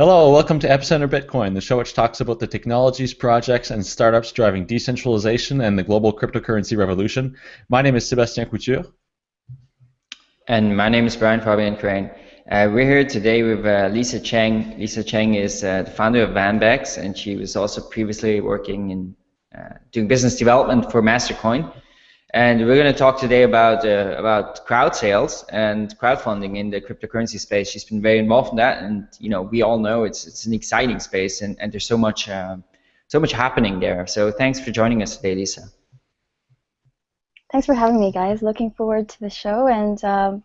Hello, welcome to Epicenter Bitcoin, the show which talks about the technologies, projects, and startups driving decentralization and the global cryptocurrency revolution. My name is Sébastien Couture. And my name is Brian Fabian Crain. Uh, we're here today with uh, Lisa Cheng. Lisa Cheng is uh, the founder of Vanbex, and she was also previously working in uh, doing business development for Mastercoin. And we're going to talk today about uh, about crowd sales and crowdfunding in the cryptocurrency space. She's been very involved in that, and you know we all know it's it's an exciting space, and, and there's so much uh, so much happening there. So thanks for joining us today, Lisa. Thanks for having me, guys. Looking forward to the show, and um,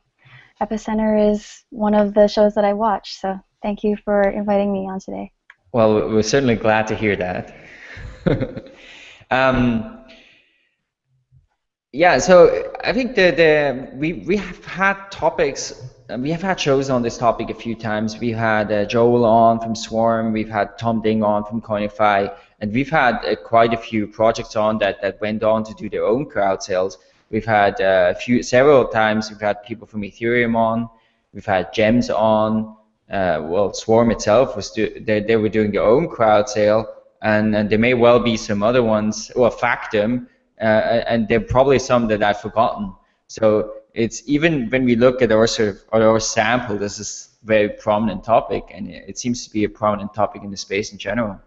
Epicenter is one of the shows that I watch. So thank you for inviting me on today. Well, we're certainly glad to hear that. um, yeah, so I think the the we we have had topics. We have had shows on this topic a few times. We had uh, Joel on from Swarm. We've had Tom Ding on from Coinify, and we've had uh, quite a few projects on that that went on to do their own crowd sales. We've had uh, a few several times. We've had people from Ethereum on. We've had Gems on. Uh, well, Swarm itself was do, they they were doing their own crowd sale, and and there may well be some other ones. Well, Factom, Uh, and there are probably some that I've forgotten. So it's even when we look at our sort of our sample, this is a very prominent topic, and it seems to be a prominent topic in the space in general.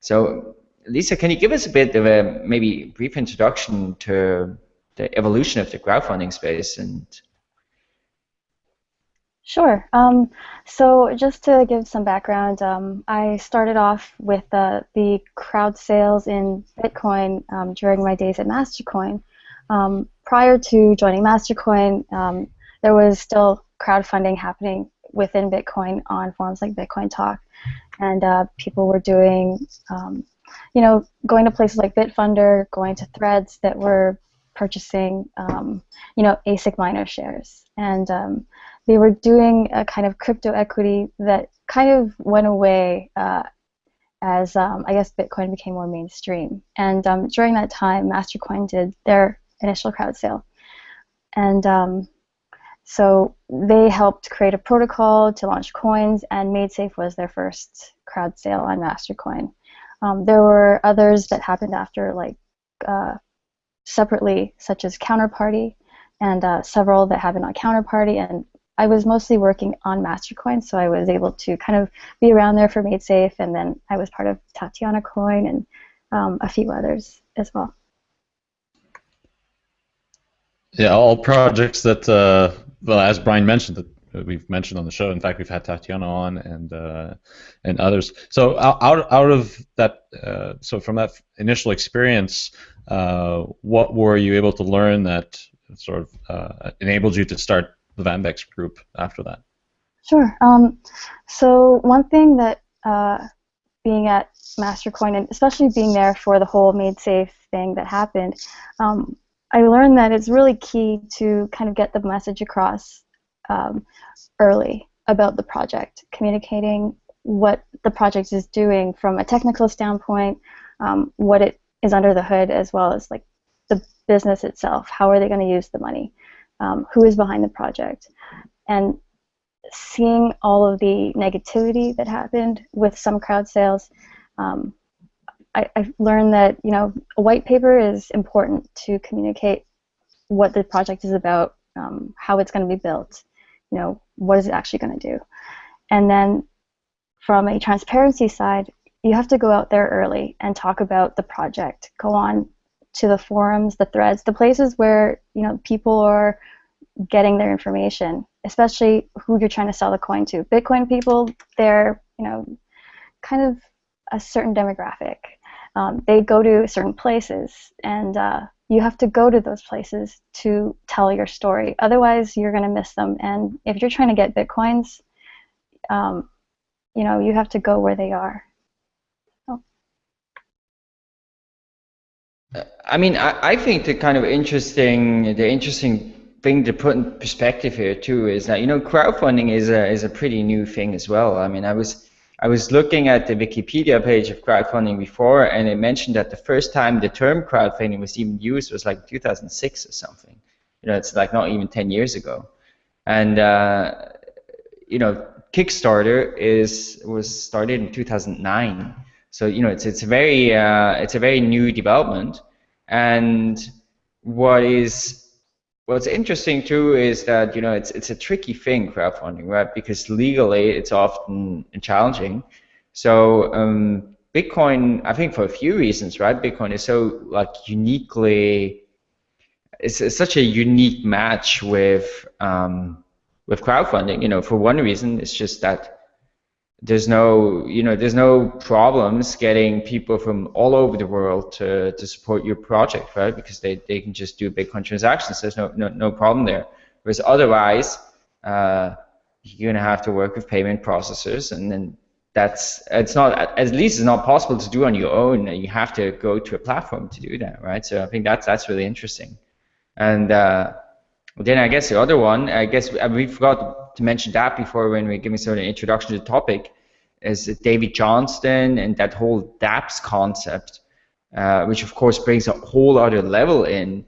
So Lisa, can you give us a bit of a maybe brief introduction to the evolution of the crowdfunding space and Sure. Um, so just to give some background, um, I started off with uh, the crowd sales in Bitcoin um, during my days at Mastercoin. Um, prior to joining Mastercoin, um, there was still crowdfunding happening within Bitcoin on forums like Bitcoin Talk, and uh, people were doing, um, you know, going to places like Bitfunder, going to threads that were purchasing, you know, ASIC miner shares, and they were doing a kind of crypto equity that kind of went away uh, as um, I guess Bitcoin became more mainstream. And um, during that time, Mastercoin did their initial crowd sale, and um, so they helped create a protocol to launch coins, and MaidSafe was their first crowd sale on Mastercoin. Um, there were others that happened after, like uh, separately, such as Counterparty, and uh, several that happened on Counterparty, and I was mostly working on Mastercoin, so I was able to kind of be around there for MaidSafe, and then I was part of Tatiana Coin and um, a few others as well. Yeah, all projects that, uh, well, as Brian mentioned, that we've mentioned on the show. In fact, we've had Tatiana on and uh, and others. So out out of that, uh, so from that initial experience, uh, what were you able to learn that sort of uh, enabled you to start the Vanbex group after that? Sure. Um, so one thing that uh, being at Mastercoin and especially being there for the whole MaidSafe thing that happened, um, I learned that it's really key to kind of get the message across um, early about the project, communicating what the project is doing from a technical standpoint, um, what it is under the hood, as well as like the business itself. How are they going to use the money? Um, who is behind the project, and seeing all of the negativity that happened with some crowd sales, um, I, I learned that you know a white paper is important to communicate what the project is about, um, how it's going to be built, you know what is it actually going to do, and then from a transparency side, you have to go out there early and talk about the project. Go on to the forums, the threads, the places where you know people are getting their information, especially who you're trying to sell the coin to. Bitcoin people, they're you know kind of a certain demographic. Um, they go to certain places, and uh, you have to go to those places to tell your story. Otherwise, you're going to miss them. And if you're trying to get bitcoins, um, you know you have to go where they are. I mean, I, I think the kind of interesting, the interesting thing to put in perspective here too is that you know crowdfunding is a is a pretty new thing as well. I mean, I was I was looking at the Wikipedia page of crowdfunding before, and it mentioned that the first time the term crowdfunding was even used was like 2006 or something. You know, it's like not even 10 years ago, and uh, you know Kickstarter is was started in 2009. So you know it's it's a very uh, it's a very new development, and what is what's interesting too is that you know it's it's a tricky thing crowdfunding, right? Because legally it's often challenging. So um, Bitcoin, I think for a few reasons, right? Bitcoin is so like uniquely, it's, it's such a unique match with um, with crowdfunding. You know, for one reason, it's just that there's no you know there's no problems getting people from all over the world to, to support your project right? Because they, they can just do bitcoin transactions there's no no, no problem there. Whereas otherwise uh, you're going to have to work with payment processors and then that's it's not at least it's not possible to do on your own. You have to go to a platform to do that right? So i think that's that's really interesting. And uh, then i guess the other one i guess we forgot to mention that before when we're giving sort of an introduction to the topic is David Johnston and that whole dApps concept, uh, which of course brings a whole other level in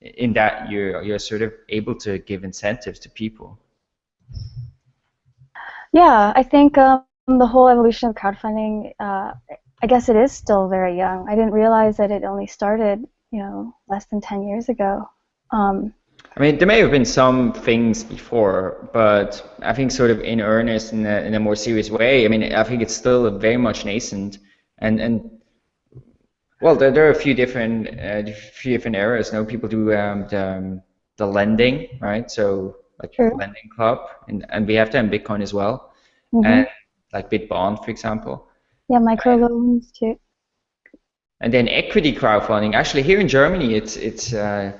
in that you're you're sort of able to give incentives to people. Yeah, I think um, the whole evolution of crowdfunding, uh, I guess it is still very young. I didn't realize that it only started, you know, less than 10 years ago. Um, I mean, there may have been some things before, but I think sort of in earnest, in a, in a more serious way, I mean, I think it's still very much nascent. And, and well, there, there are a few different, uh, few different areas. You know, people do um, the, um, the lending, right? So like True. lending club, and, and we have that in Bitcoin as well. Mm-hmm. And like Bitbond, for example. Yeah, microloans too. And then equity crowdfunding. Actually, here in Germany, it's it's uh,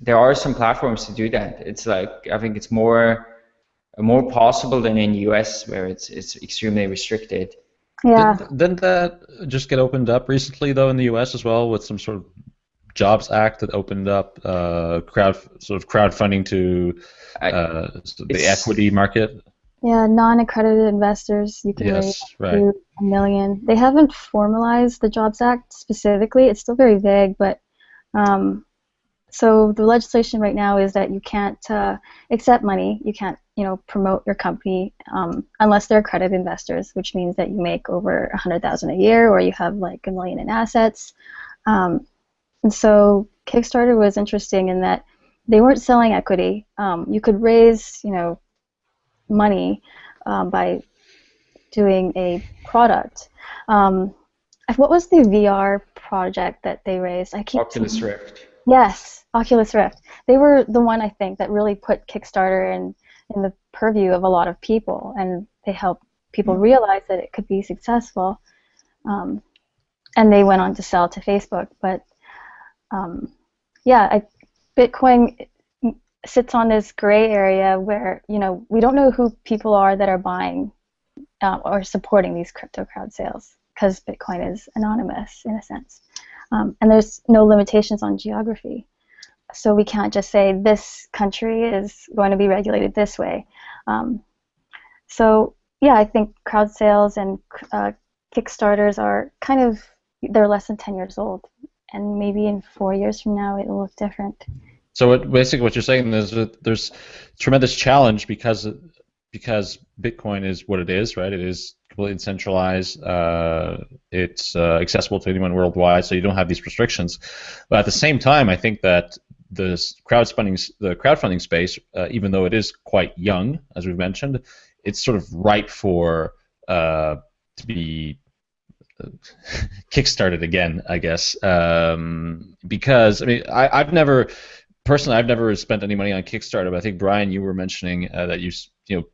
there are some platforms to do that. It's like I think it's more more possible than in US where it's it's extremely restricted. Yeah. Didn't, didn't that just get opened up recently though in the US as well with some sort of Jobs Act that opened up uh, crowd sort of crowdfunding to uh, the equity market? Yeah, non-accredited investors you can yes, raise right. a million. They haven't formalized the Jobs Act specifically. It's still very vague, but um, so the legislation right now is that you can't uh, accept money. You can't, you know, promote your company um, unless they're accredited investors, which means that you make over a hundred thousand a year, or you have like a million in assets. Um, and so Kickstarter was interesting in that they weren't selling equity. Um, you could raise, you know, money um, by doing a product. Um, what was the VR project that they raised? I Oculus Rift. Yes, Oculus Rift. They were the one I think that really put Kickstarter in in the purview of a lot of people, and they helped people mm-hmm. realize that it could be successful. Um, and they went on to sell to Facebook. But um, yeah, I, Bitcoin sits on this gray area where you know we don't know who people are that are buying uh, or supporting these crypto crowd sales because Bitcoin is anonymous in a sense. Um, and there's no limitations on geography. So we can't just say this country is going to be regulated this way. Um, so yeah, I think crowd sales and uh, Kickstarters are kind of they're less than 10 years old, and maybe in four years from now it will look different. So what, basically, what you're saying is that there's tremendous challenge because because Bitcoin is what it is, right? It is completely decentralized. Uh, it's uh, accessible to anyone worldwide, so you don't have these restrictions. But at the same time, I think that the crowdfunding the crowdfunding space, uh, even though it is quite young, as we've mentioned, it's sort of ripe for uh, to be uh, kickstarted again, I guess, um, because I mean I, I've never personally I've never spent any money on Kickstarter, but I think Brian, you were mentioning uh, that you you know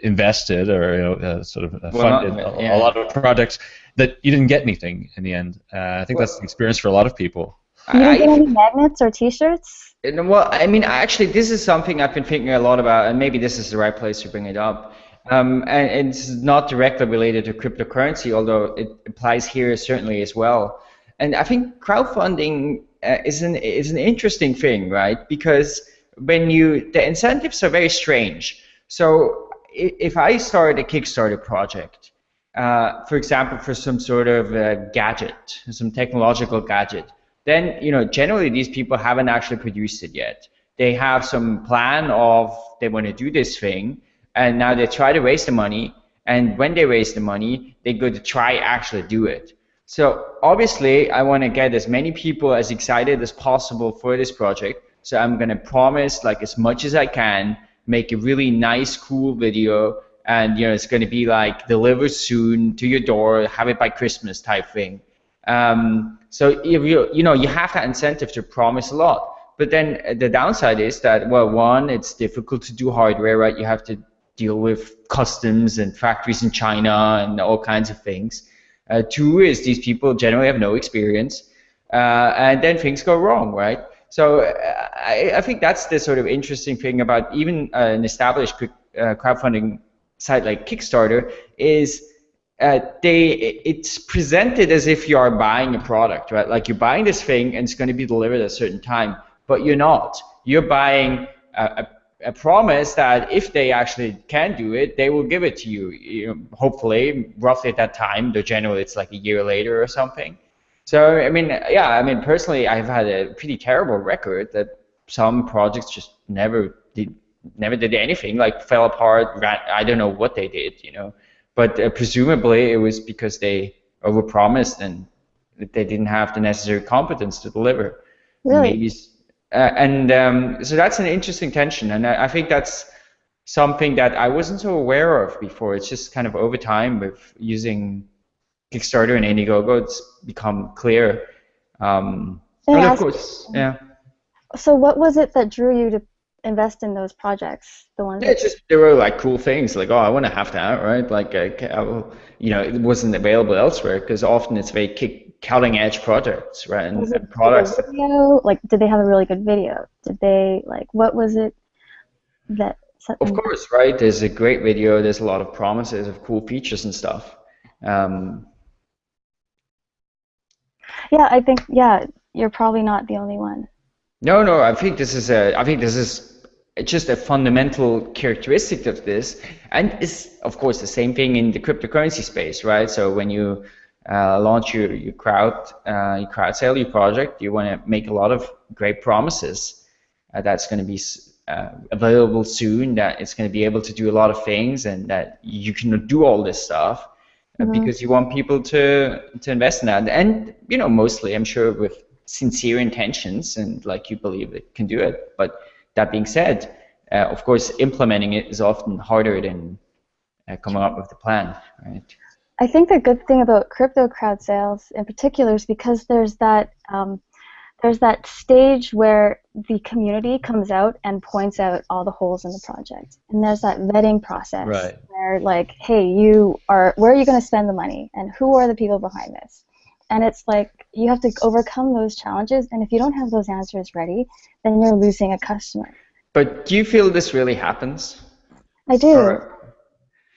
invested or you know, uh, sort of uh, funded well, yeah. a, a, lot of projects that you didn't get anything in the end. Uh, I think well, that's the experience for a lot of people. You didn't get any magnets or T-shirts? Well, I mean, actually, this is something I've been thinking a lot about, and maybe this is the right place to bring it up. Um, and it's not directly related to cryptocurrency, although it applies here certainly as well. And I think crowdfunding uh, is an is an interesting thing, right? Because when you the incentives are very strange. So if I start a Kickstarter project, uh, for example, for some sort of gadget, some technological gadget, then you know generally these people haven't actually produced it yet. They have some plan of they want to do this thing, and now they try to raise the money, and when they raise the money, they go to try actually do it. So obviously, I want to get as many people as excited as possible for this project. So I'm going to promise like as much as I can, make a really nice, cool video, and you know it's going to be like delivered soon to your door, have it by Christmas type thing. Um, so if you you know you have that incentive to promise a lot. But then the downside is that well, one, it's difficult to do hardware, right? You have to deal with customs and factories in China and all kinds of things. Uh, two is these people generally have no experience, uh, and then things go wrong, right? So uh, I, I, think that's the sort of interesting thing about even uh, an established uh, crowdfunding site like Kickstarter is uh, they it's presented as if you are buying a product, right? Like you're buying this thing and it's going to be delivered at a certain time, but you're not. You're buying a, a a promise that if they actually can do it, they will give it to you. you know, hopefully, roughly at that time. Though generally, it's like a year later or something. So I mean, yeah, I mean, personally, I've had a pretty terrible record that some projects just never did, never did anything. Like fell apart. Ran, I don't know what they did, you know. But uh, presumably, it was because they overpromised and they didn't have the necessary competence to deliver. Really? Maybe uh, and um, so that's an interesting tension, and I, I, think that's something that I wasn't so aware of before. It's just kind of over time with using Kickstarter and Indiegogo, it's become clear. Um, and of course, yeah. So what was it that drew you to invest in those projects? The ones. Yeah, just there were like cool things, like oh, I want to have that, right? Like, uh, you know, it wasn't available elsewhere because often it's very kick cutting edge projects, right? And, and products. Video? Like, did they have a really good video? Did they like what was it that? Of course, right? There's a great video. There's a lot of promises of cool features and stuff. Um, yeah, I think yeah, you're probably not the only one. No, no, I think this is a. I think this is just a fundamental characteristic of this, and it's of course the same thing in the cryptocurrency space, right? So when you uh, launch your, your crowd uh, your crowd sale your project you want to make a lot of great promises uh, that's going to be uh, available soon that it's going to be able to do a lot of things and that you can do all this stuff mm-hmm. because you want people to to invest in that. And you know mostly i'm sure with sincere intentions and like you believe it can do it. But that being said uh, of course implementing it is often harder than coming up with the plan right? I think the good thing about crypto crowd sales in particular is because there's that um, there's that stage where the community comes out and points out all the holes in the project, and there's that vetting process right. where like, hey, you are where are you going to spend the money, and who are the people behind this, and it's like you have to overcome those challenges, and if you don't have those answers ready, then you're losing a customer. But do you feel this really happens? I do. Or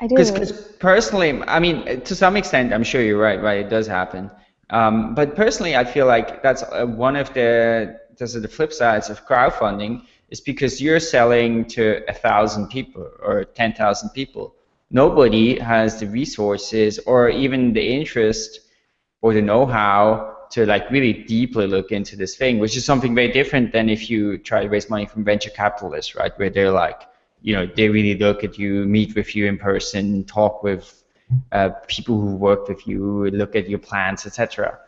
I do. Because personally, I mean, to some extent, I'm sure you're right. Right, it does happen. Um, but personally, I feel like that's uh, one of the those are the flip sides of crowdfunding is because you're selling to a thousand people or ten thousand people. Nobody has the resources or even the interest or the know-how to like really deeply look into this thing, which is something very different than if you try to raise money from venture capitalists, right? Where they're like, you know they really look at you, meet with you in person, talk with uh, people who work with you, look at your plans, etc.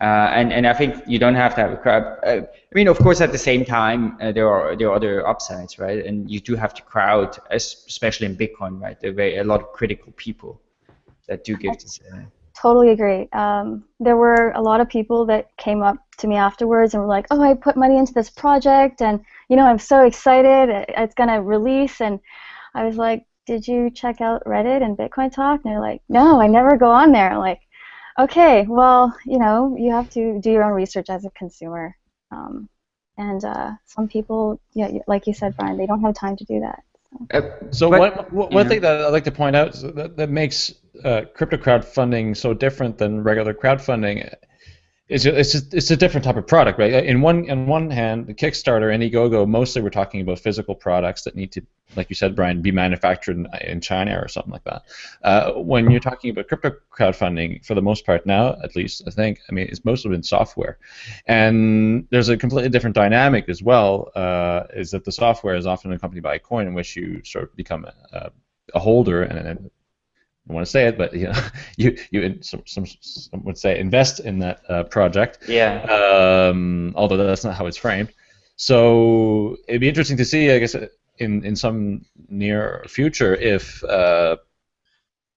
Uh, and and I think you don't have to have a crowd. Uh, I mean, of course, at the same time, uh, there are there are other upsides, right? And you do have to crowd, especially in Bitcoin, right? There are a lot of critical people that do give this. Uh, totally agree. Um, there were a lot of people that came up to me afterwards and were like, "Oh, I put money into this project, and you know, I'm so excited. It's gonna release." And I was like, "Did you check out Reddit and Bitcoin Talk?" And they're like, "No, I never go on there." I'm like, okay, well, you know, you have to do your own research as a consumer. Um, and uh, some people, yeah, like you said, Brian, they don't have time to do that. Uh, so but, one, one thing that I'd like to point out that, that makes uh, crypto crowdfunding so different than regular crowdfunding it's it's a, it's a different type of product, right? In one in one hand, the Kickstarter and Indiegogo mostly we're talking about physical products that need to, like you said, Brian, be manufactured in, in China or something like that. Uh, when you're talking about crypto crowdfunding, for the most part now, at least I think, I mean, it's mostly been software, and there's a completely different dynamic as well. Uh, is that the software is often accompanied by a coin in which you sort of become a, a holder, and, and I want to say it, but you know, you you some, some, some would say invest in that uh, project. Yeah. Um, although that's not how it's framed. So it'd be interesting to see, I guess, in in some near future if uh,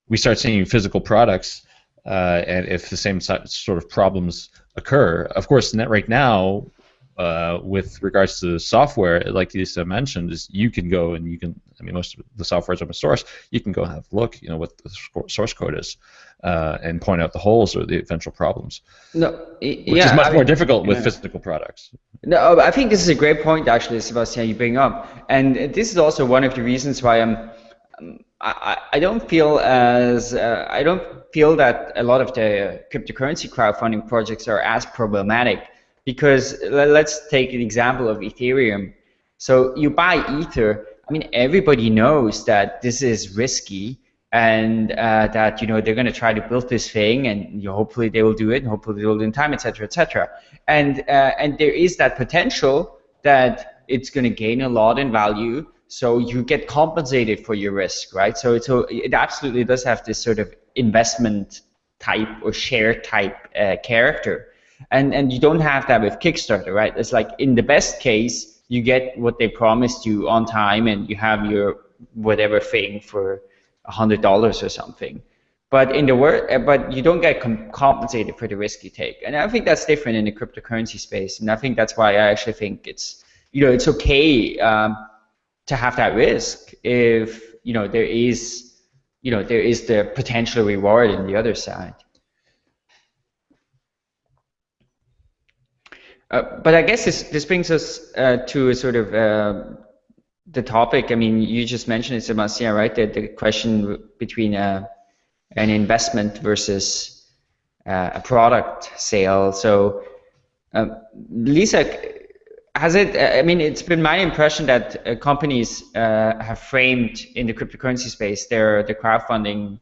we start seeing physical products uh, and if the same sort of problems occur. Of course, net right now, uh, with regards to software, like Lisa mentioned, is you can go and you can. I mean, most of the software is open source. You can go and have a look, you know, what the source code is, uh, and point out the holes or the eventual problems. No, which yeah, is much I more mean, difficult with yeah. physical products. No, I think this is a great point, actually, Sebastian, you bring up, and this is also one of the reasons why I'm. um, I, I don't feel as uh, I don't feel that a lot of the cryptocurrency crowdfunding projects are as problematic because le- let's take an example of Ethereum. So you buy Ether. I mean, everybody knows that this is risky and uh, that you know they're going to try to build this thing, and you hopefully they will do it, and hopefully they will do it in time, etc., etc. And uh, and there is that potential that it's going to gain a lot in value, so you get compensated for your risk, right? So it, so it absolutely does have this sort of investment type or share type uh, character, and and you don't have that with Kickstarter, right? It's like in the best case, you get what they promised you on time, and you have your whatever thing for a hundred dollars or something. But in the word, uh, but you don't get com- compensated for the risk you take, and I think that's different in the cryptocurrency space, and I think that's why I actually think it's you know it's okay um, to have that risk if you know there is you know there is the potential reward in the other side. Uh, but I guess this this brings us uh, to a sort of uh, the topic. I mean, you just mentioned it, Sebastian, right? The, the question between uh, an investment versus uh, a product sale. So, um, Lisa, has it? I mean, it's been my impression that companies have framed in the cryptocurrency space their the crowdfunding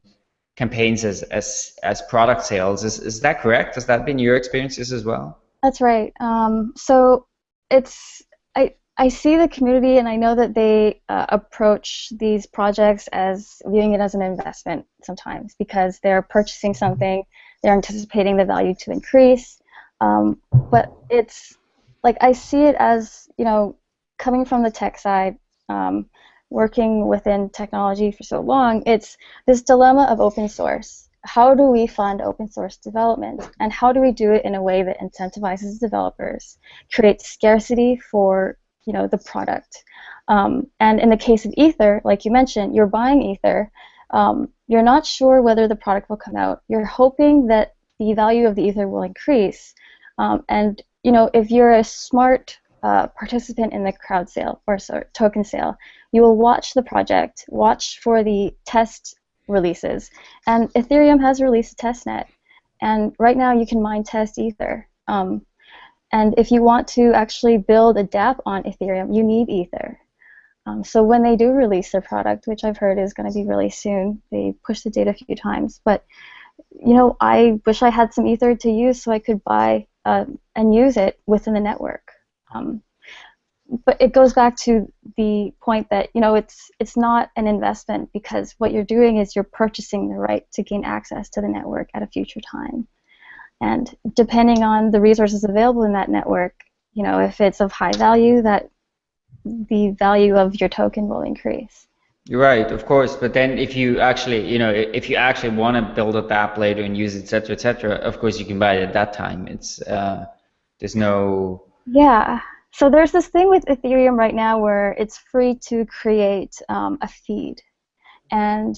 campaigns as as as product sales. Is is that correct? Has that been your experiences as well? That's right. Um, so it's I I see the community and I know that they uh, approach these projects as viewing it as an investment sometimes because they're purchasing something, they're anticipating the value to increase. Um, but it's like I see it as you know coming from the tech side, um, working within technology for so long. It's this dilemma of open source how do we fund open source development? And how do we do it in a way that incentivizes developers creates scarcity for you know the product? Um, and in the case of ether like you mentioned you're buying ether. Um, you're not sure whether the product will come out. You're hoping that the value of the ether will increase. Um, and you know if you're a smart uh, participant in the crowd sale or sorry, token sale you will watch the project watch for the test releases. And Ethereum has released a testnet. And right now you can mine test Ether. Um, and if you want to actually build a dApp on Ethereum, you need Ether. Um, so when they do release their product, which I've heard is going to be really soon, they push the date a few times. But you know, I wish I had some Ether to use so I could buy uh, and use it within the network. Um, but it goes back to the point that you know it's it's not an investment because what you're doing is you're purchasing the right to gain access to the network at a future time and depending on the resources available in that network you know if it's of high value that the value of your token will increase You're right, of course. But then, if you actually, you know, if you actually want to build a app later and use it, etc., etc., of course you can buy it at that time. It's uh, there's no yeah so there's this thing with Ethereum right now where it's free to create um, a feed, and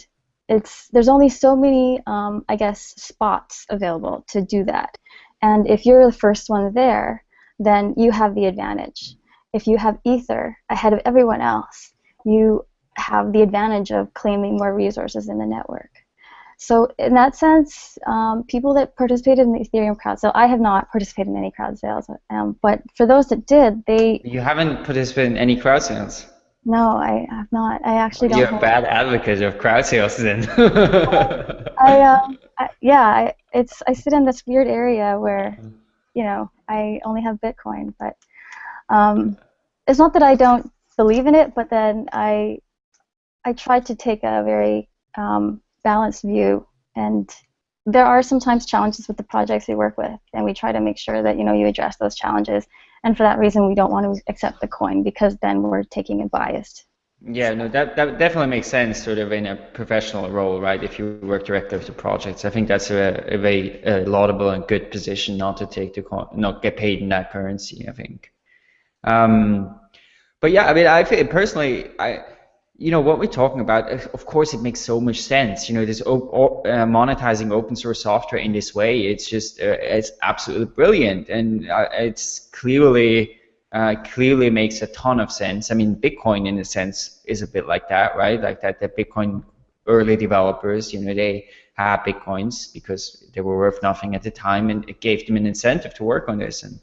it's there's only so many um, I guess spots available to do that. And if you're the first one there, then you have the advantage. If you have Ether ahead of everyone else, you have the advantage of claiming more resources in the network. So in that sense, um, people that participated in the Ethereum crowd sale, I have not participated in any crowd sales, um, but for those that did, they You haven't participated in any crowd sales. no, I have not. I actually don't. You're a bad advocate of crowd sales then. I, um, I, yeah, I, it's I sit in this weird area where, you know, I only have Bitcoin, but um, it's not that I don't believe in it, but then I, I try to take a very um, balanced view, and there are sometimes challenges with the projects we work with, and we try to make sure that you know you address those challenges. And for that reason, we don't want to accept the coin because then we're taking a biased yeah, no, that, that definitely makes sense, sort of in a professional role, right? If you work directly with the projects, I think that's a, a very uh, laudable and good position not to take the not get paid in that currency. I think. Um, but yeah, I mean, I feel personally, I, you know, what we're talking about, of course, it makes so much sense. You know, this op- uh, monetizing open source software in this way, it's just, uh, it's absolutely brilliant, and uh, it's clearly uh, clearly makes a ton of sense. I mean, Bitcoin in a sense is a bit like that, right? Like that the Bitcoin early developers, you know, they had Bitcoins because they were worth nothing at the time, and it gave them an incentive to work on this. And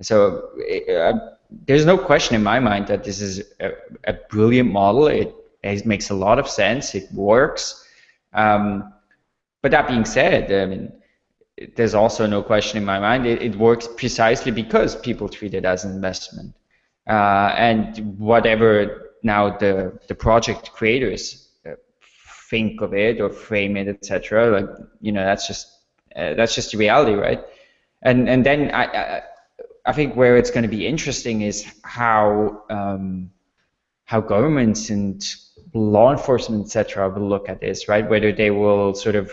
so uh, there's no question in my mind that this is a, a brilliant model. It, it, makes a lot of sense. It works. Um, but that being said, I mean, there's also no question in my mind. It, it, works precisely because people treat it as an investment. Uh, and whatever now the, the project creators uh, think of it or frame it, etc. Like you know, that's just uh, that's just the reality, right? And and then I I, I think where it's going to be interesting is how um, how governments and law enforcement, etc., will look at this, right? Whether they will sort of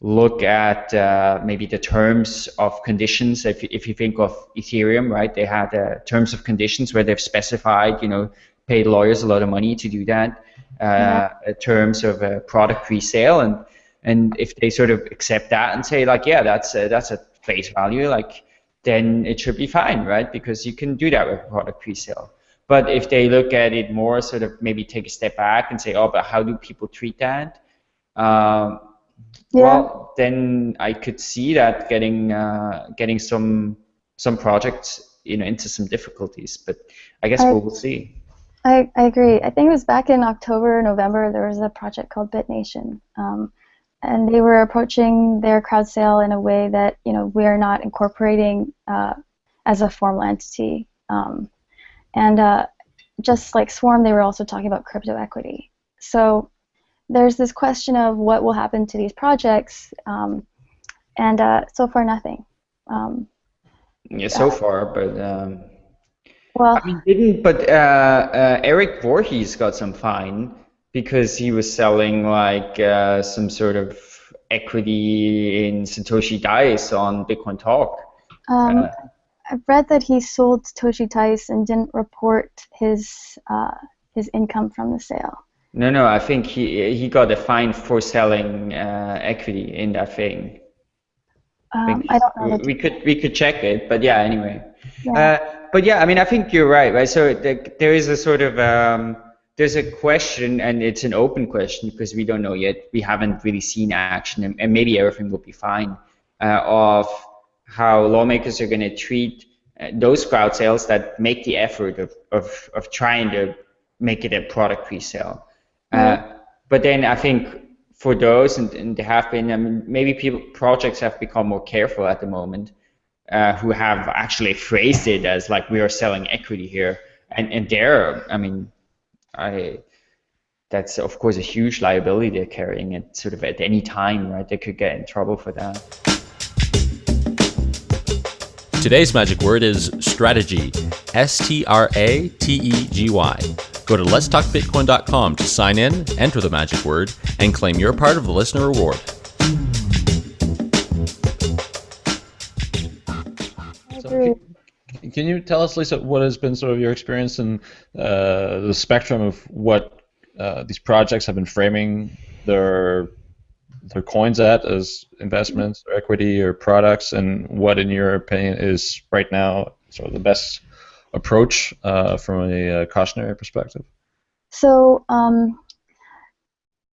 look at uh, maybe the terms of conditions. If, if you think of Ethereum, right, they had uh, terms of conditions where they've specified, you know, paid lawyers a lot of money to do that, uh, yeah. terms of a product pre-sale, and and if they sort of accept that and say like, yeah, that's a, that's a face value, like then it should be fine, right? Because you can do that with product pre-sale. But if they look at it more, sort of maybe take a step back and say, oh, but how do people treat that? Um, yeah. well, then I could see that getting uh, getting some some projects you know into some difficulties. But I guess I, we'll, see. I, I agree. I think it was back in October, November. There was a project called BitNation, um, and they were approaching their crowd sale in a way that you know we are not incorporating uh, as a formal entity. Um, and uh, just like Swarm, they were also talking about crypto equity. So there's this question of what will happen to these projects, um, and uh, so far nothing. Um, yeah, so uh, far, but um, well, I mean, didn't but uh, uh, Eric Voorhees got some fine because he was selling like uh, some sort of equity in Satoshi Dice on Bitcoin Talk. Um, uh, I've read that he sold Satoshi Dice and didn't report his his income from the sale. No, no, I think he he got a fine for selling uh, equity in that thing. Um, I don't know. We, could we could check it, but yeah, anyway. Yeah. Uh, but yeah, I mean, I think you're right, right? So the, there is a sort of um, there's a question, and it's an open question because we don't know yet. We haven't really seen action, and, and maybe everything will be fine. Uh, of how lawmakers are going to treat uh, those crowd sales that make the effort of, of, of trying to make it a product pre-sale. Uh, but then I think for those, and, and they have been, I mean, maybe people projects have become more careful at the moment, uh, who have actually phrased it as like we are selling equity here, and and there, I mean, I that's of course a huge liability they're carrying it sort of at any time, right? They could get in trouble for that. Today's magic word is strategy. S T R A T E G Y. Go to letstalkbitcoin.com to sign in, enter the magic word, and claim your part of the listener reward. Can you tell us, Lisa, what has been sort of your experience in uh, the spectrum of what uh, these projects have been framing their their coins at as investments or equity or products, and what, in your opinion, is right now sort of the best approach uh, from a, uh, cautionary perspective? So um,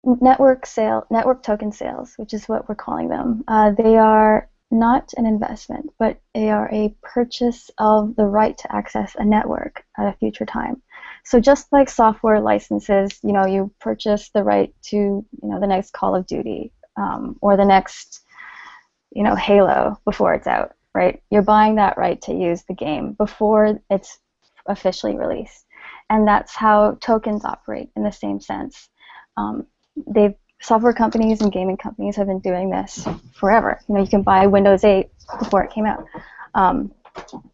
network sale, network token sales, which is what we're calling them, uh, they are not an investment, but they are a purchase of the right to access a network at a future time. So just like software licenses, you know, you purchase the right to, you know, the next Call of Duty um, or the next, you know, Halo before it's out right? You're buying that right to use the game before it's officially released. And that's how tokens operate in the same sense. um, they've software companies and gaming companies have been doing this forever. You know, you can buy Windows 8 before it came out. Um,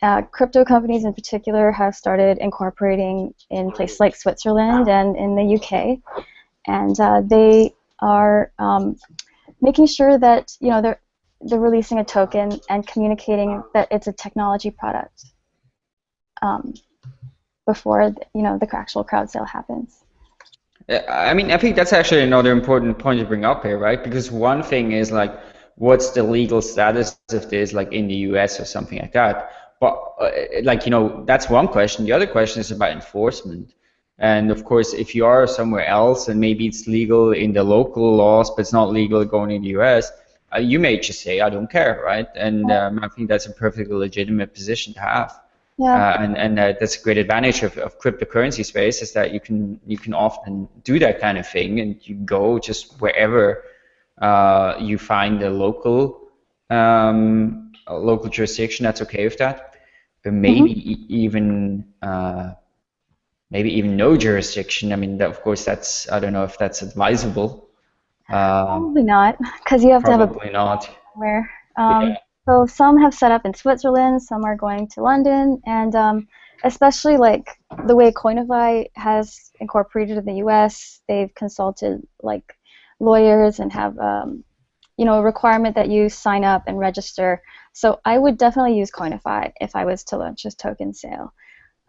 uh, crypto companies in particular have started incorporating in places like Switzerland and in the UK, and uh, they are um, making sure that you know they're they're releasing a token and communicating that it's a technology product um, before you know the actual crowd sale happens. I mean, I think that's actually another important point to bring up here, right? Because one thing is like, what's the legal status of this, like in the U.S. or something like that. But uh, like you know, that's one question. The other question is about enforcement. And of course, if you are somewhere else and maybe it's legal in the local laws, but it's not legal going in the U.S., uh, you may just say, I don't care, right? And um, I think that's a perfectly legitimate position to have. Yeah. Uh, and and uh, that's a great advantage of, of cryptocurrency space is that you can you can often do that kind of thing and you go just wherever uh, you find a local um, a local jurisdiction that's okay with that, but maybe mm-hmm. e- even uh, maybe even no jurisdiction. I mean, that, of course, that's I don't know if that's advisable. Probably not, because you have to have a probably not. Where um, yeah. So some have set up in Switzerland, some are going to London, and um, especially like the way Coinify has incorporated in the U.S., they've consulted like lawyers and have um, you know a requirement that you sign up and register. So I would definitely use Coinify if I was to launch a token sale.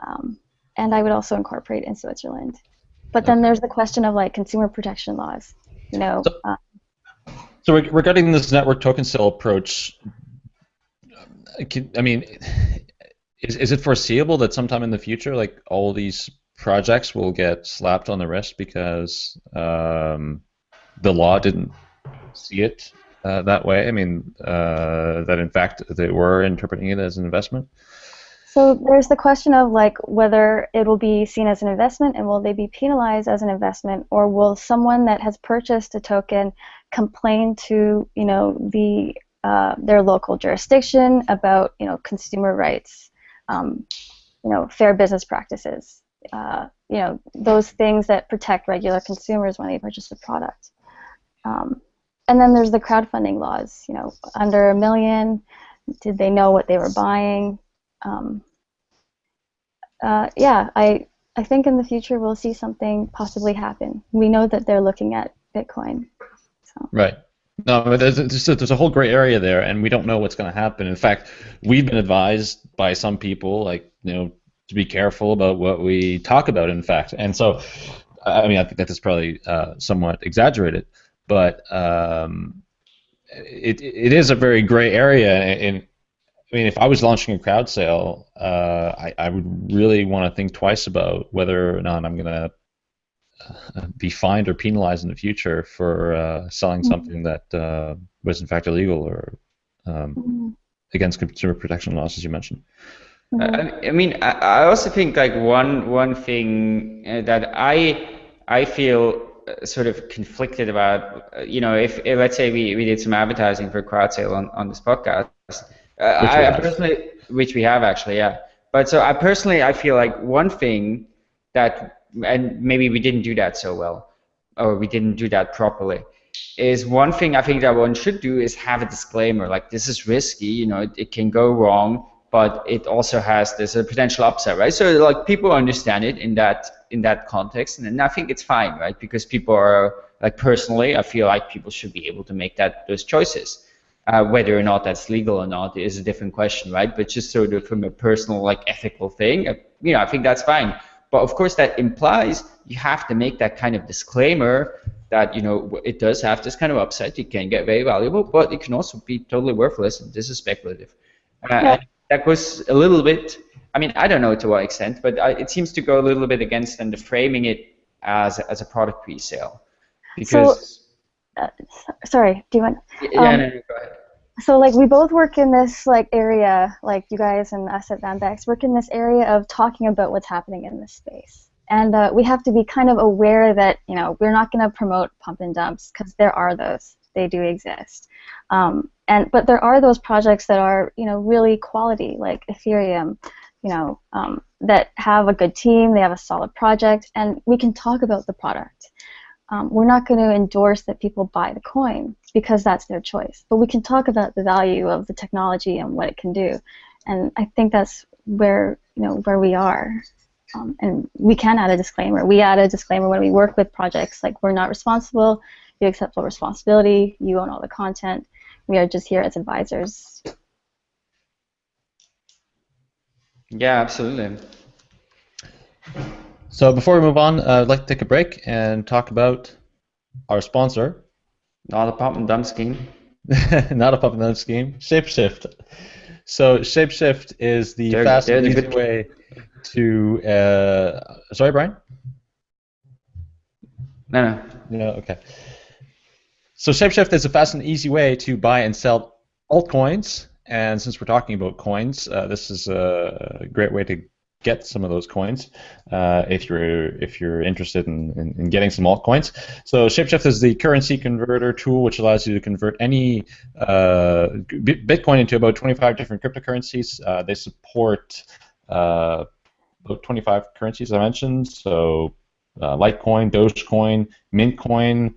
Um, and I would also incorporate in Switzerland. But then there's the question of like consumer protection laws. You know. So, uh, so regarding this network token sale approach, I mean, is is it foreseeable that sometime in the future, like all these projects will get slapped on the wrist because um, the law didn't see it uh, that way? I mean, uh, that in fact they were interpreting it as an investment. So there's the question of like whether it will be seen as an investment and will they be penalized as an investment or will someone that has purchased a token complain to you know the uh, their local jurisdiction about you know consumer rights, um, you know fair business practices, uh, you know those things that protect regular consumers when they purchase a product. Um, and then there's the crowdfunding laws. You know, under a million, did they know what they were buying? um, uh, yeah, I I think in the future we'll see something possibly happen. We know that they're looking at Bitcoin. So. Right. No, there's, there's, a, there's a whole gray area there, and we don't know what's going to happen. In fact, we've been advised by some people, like you know, to be careful about what we talk about. In fact, and so, I mean, I think that is probably uh, somewhat exaggerated, but um, it it is a very gray area, and I mean, if I was launching a crowd sale, uh, I, I would really want to think twice about whether or not I'm going to be fined or penalized in the future for uh, selling mm-hmm. something that uh, was in fact illegal or um, mm-hmm. against consumer protection laws, as you mentioned. Mm-hmm. I, I mean, I, I also think like one one thing uh, that I I feel uh, sort of conflicted about. You know, if, if let's say we, we did some advertising for crowd sale on, on this podcast uh, I, I personally, which we have actually, yeah. But so I personally, I feel like one thing that, and maybe we didn't do that so well, or we didn't do that properly, is one thing I think that one should do is have a disclaimer, like this is risky, you know, it, it can go wrong, but it also has this a potential upside, right? So like people understand it in that in that context, and, and I think it's fine, right? Because people are like personally, I feel like people should be able to make that those choices. Uh, whether or not that's legal or not is a different question, right? But just sort of from a personal, like ethical thing, uh, you know, I think that's fine. But of course, that implies you have to make that kind of disclaimer that you know it does have this kind of upside. It can get very valuable, but it can also be totally worthless. And this is speculative. Uh, yeah. That goes a little bit. I mean, I don't know to what extent, but I, it seems to go a little bit against and the framing it as as a product pre-sale because. So, uh, sorry, do you want? Yeah, um, no, no, go ahead. So like we both work in this like area, like you guys and us at Vanbex work in this area of talking about what's happening in this space. And uh, we have to be kind of aware that you know we're not going to promote pump and dumps because there are those, they do exist. Um, and but there are those projects that are you know really quality, like Ethereum, you know, um, that have a good team, they have a solid project, and we can talk about the product. Um, we're not going to endorse that people buy the coin because that's their choice. But we can talk about the value of the technology and what it can do, and I think that's where you know where we are. Um, and we can add a disclaimer. We add a disclaimer when we work with projects like we're not responsible. You accept full responsibility. You own all the content. We are just here as advisors. Yeah, absolutely. So before we move on, uh, I'd like to take a break and talk about our sponsor. Not a pump and dump scheme. Not a pump and dump scheme. Shapeshift. So Shapeshift is the They're- fast and easy good- way to. Uh, sorry, Brian. No, no. No, okay. So Shapeshift is a fast and easy way to buy and sell altcoins. And since we're talking about coins, uh, this is a great way to get some of those coins uh, if you're if you're interested in, in, in getting some altcoins. So Shapeshift is the currency converter tool which allows you to convert any uh, Bitcoin into about 25 different cryptocurrencies. Uh, they support uh, about 25 currencies I mentioned. So uh, Litecoin, Dogecoin, Mintcoin,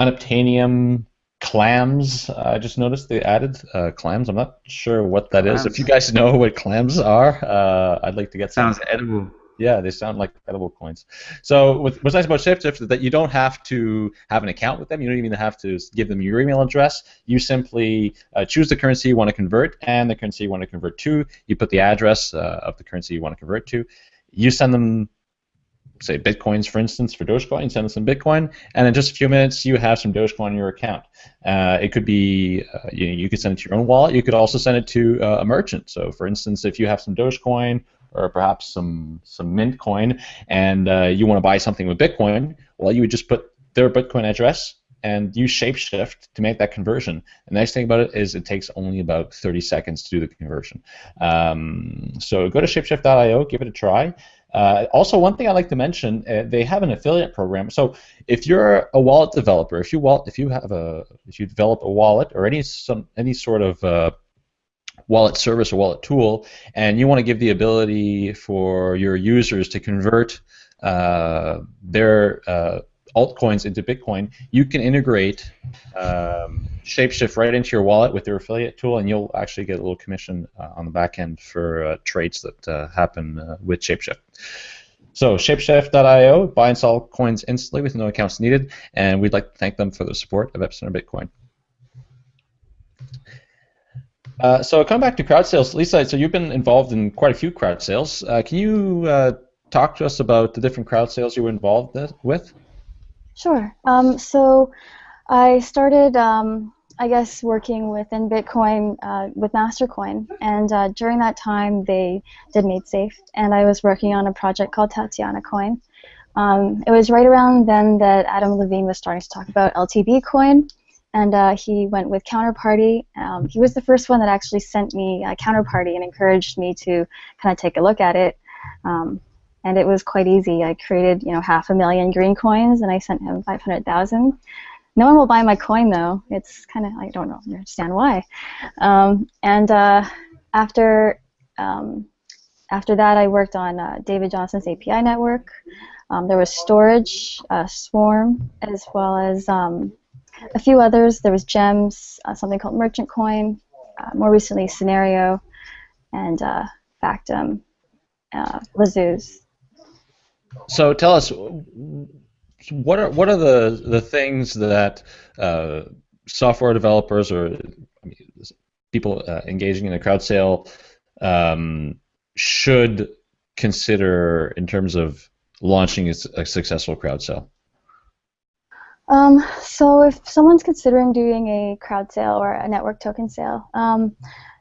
Unobtainium, Clams. I just noticed they added uh, clams. I'm not sure what that is. If you guys know what clams are, uh, I'd like to get some. Sounds edible. Yeah, they sound like edible coins. So with, what's nice about Shapeshift is that you don't have to have an account with them. You don't even have to give them your email address. You simply uh, choose the currency you want to convert and the currency you want to convert to. You put the address uh, of the currency you want to convert to. You send them, say, bitcoins, for instance, for Dogecoin. Send them some Bitcoin, and in just a few minutes, you have some Dogecoin in your account. Uh, it could be uh, you, you could send it to your own wallet. You could also send it to uh, a merchant. So, for instance, if you have some Dogecoin or perhaps some some Mint coin, and uh, you want to buy something with Bitcoin, well, you would just put their Bitcoin address and use Shapeshift to make that conversion. The nice thing about it is it takes only about 30 seconds to do the conversion. Um, so go to shapeshift.io, give it a try. Uh, also, one thing I like to mention, uh, they have an affiliate program. So if you're a wallet developer, if you wallet, if you have a, if you develop a wallet or any some any sort of uh, wallet service or wallet tool, and you want to give the ability for your users to convert uh, their uh, altcoins into Bitcoin, you can integrate um, Shapeshift right into your wallet with their affiliate tool, and you'll actually get a little commission uh, on the back end for uh, trades that uh, happen uh, with Shapeshift. So Shapeshift.io, buy and sell coins instantly with no accounts needed, and we'd like to thank them for the support of Epicenter Bitcoin. Uh, so coming back to crowd sales, Lisa, so you've been involved in quite a few crowd sales. Uh, can you uh, talk to us about the different crowd sales you were involved with? Sure. Um, so I started, um, I guess, working within Bitcoin uh, with Mastercoin, and uh, during that time they did MaidSafe, and I was working on a project called Tatiana Coin. Um, it was right around then that Adam Levine was starting to talk about LTB Coin, and uh, he went with Counterparty. Um, he was the first one that actually sent me Counterparty and encouraged me to kind of take a look at it. Um, and it was quite easy. I created, you know, half a million green coins, and I sent him 500,000. No one will buy my coin though. It's kind of I don't know, understand why. Um, and uh, after um, after that, I worked on uh, David Johnston's API network. Um, there was Storj, uh, Swarm, as well as um, a few others. There was Gems, uh, something called Merchant Coin, uh, more recently Synereo, and uh, Factom, uh, Lazooz. So tell us, what are what are the the things that uh, software developers or people uh, engaging in a crowd sale um, should consider in terms of launching a successful crowd sale? Um, so if someone's considering doing a crowd sale or a network token sale, um,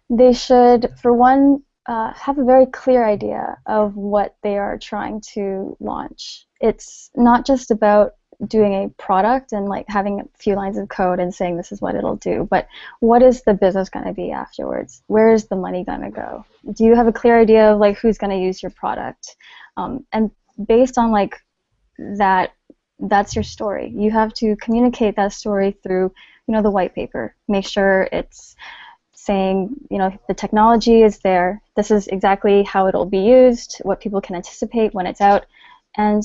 they should, for one, uh, have a very clear idea of what they are trying to launch. It's not just about doing a product and like having a few lines of code and saying this is what it'll do, but what is the business going to be afterwards? Where is the money going to go? Do you have a clear idea of like who's going to use your product? Um, and based on like that that's your story. You have to communicate that story through, you know, the white paper. Make sure it's saying, you know, the technology is there. This is exactly how it'll be used. What people can anticipate when it's out. And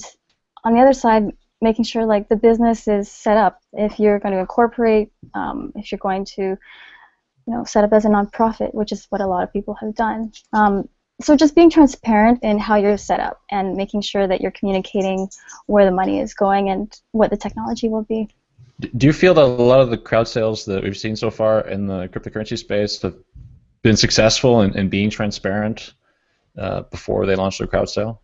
on the other side, making sure like the business is set up. If you're going to incorporate, um, if you're going to, you know, set up as a nonprofit, which is what a lot of people have done. Um, so just being transparent in how you're set up and making sure that you're communicating where the money is going and what the technology will be. Do you feel that a lot of the crowd sales that we've seen so far in the cryptocurrency space have been successful in, in being transparent uh, before they launch their crowd sale?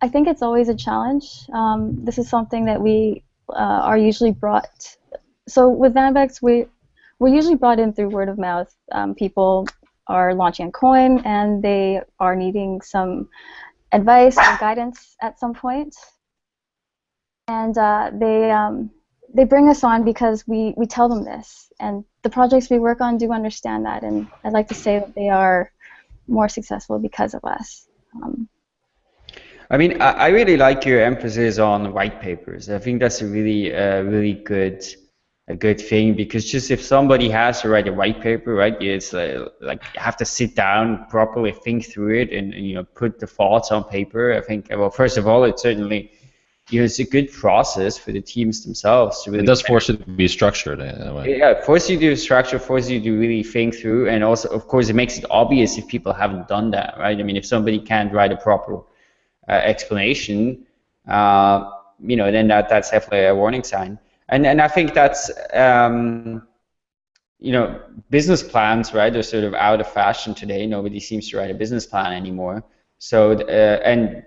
I think it's always a challenge. Um, this is something that we uh, are usually brought. So with Vanbex, we we're usually brought in through word of mouth. Um, people are launching a coin and they are needing some advice or guidance at some point, and uh, they um, they bring us on because we we tell them this, and the projects we work on do understand that, and I'd like to say that they are more successful because of us. Um, I mean, I, I really like your emphasis on white papers. I think that's a really, uh, really good, a good thing because just if somebody has to write a white paper, right, it's uh, like you have to sit down, properly think through it, and you know put the thoughts on paper. I think, well, first of all, it certainly you know, it's a good process for the teams themselves to really. It does force it to be structured in a way. Yeah, force you to structure, force you to really think through, and also, of course, it makes it obvious if people haven't done that, right? I mean, if somebody can't write a proper uh, explanation, uh, you know, then that that's definitely a warning sign. And and I think that's um, you know, business plans, right, they're sort of out of fashion today. Nobody seems to write a business plan anymore. So uh, and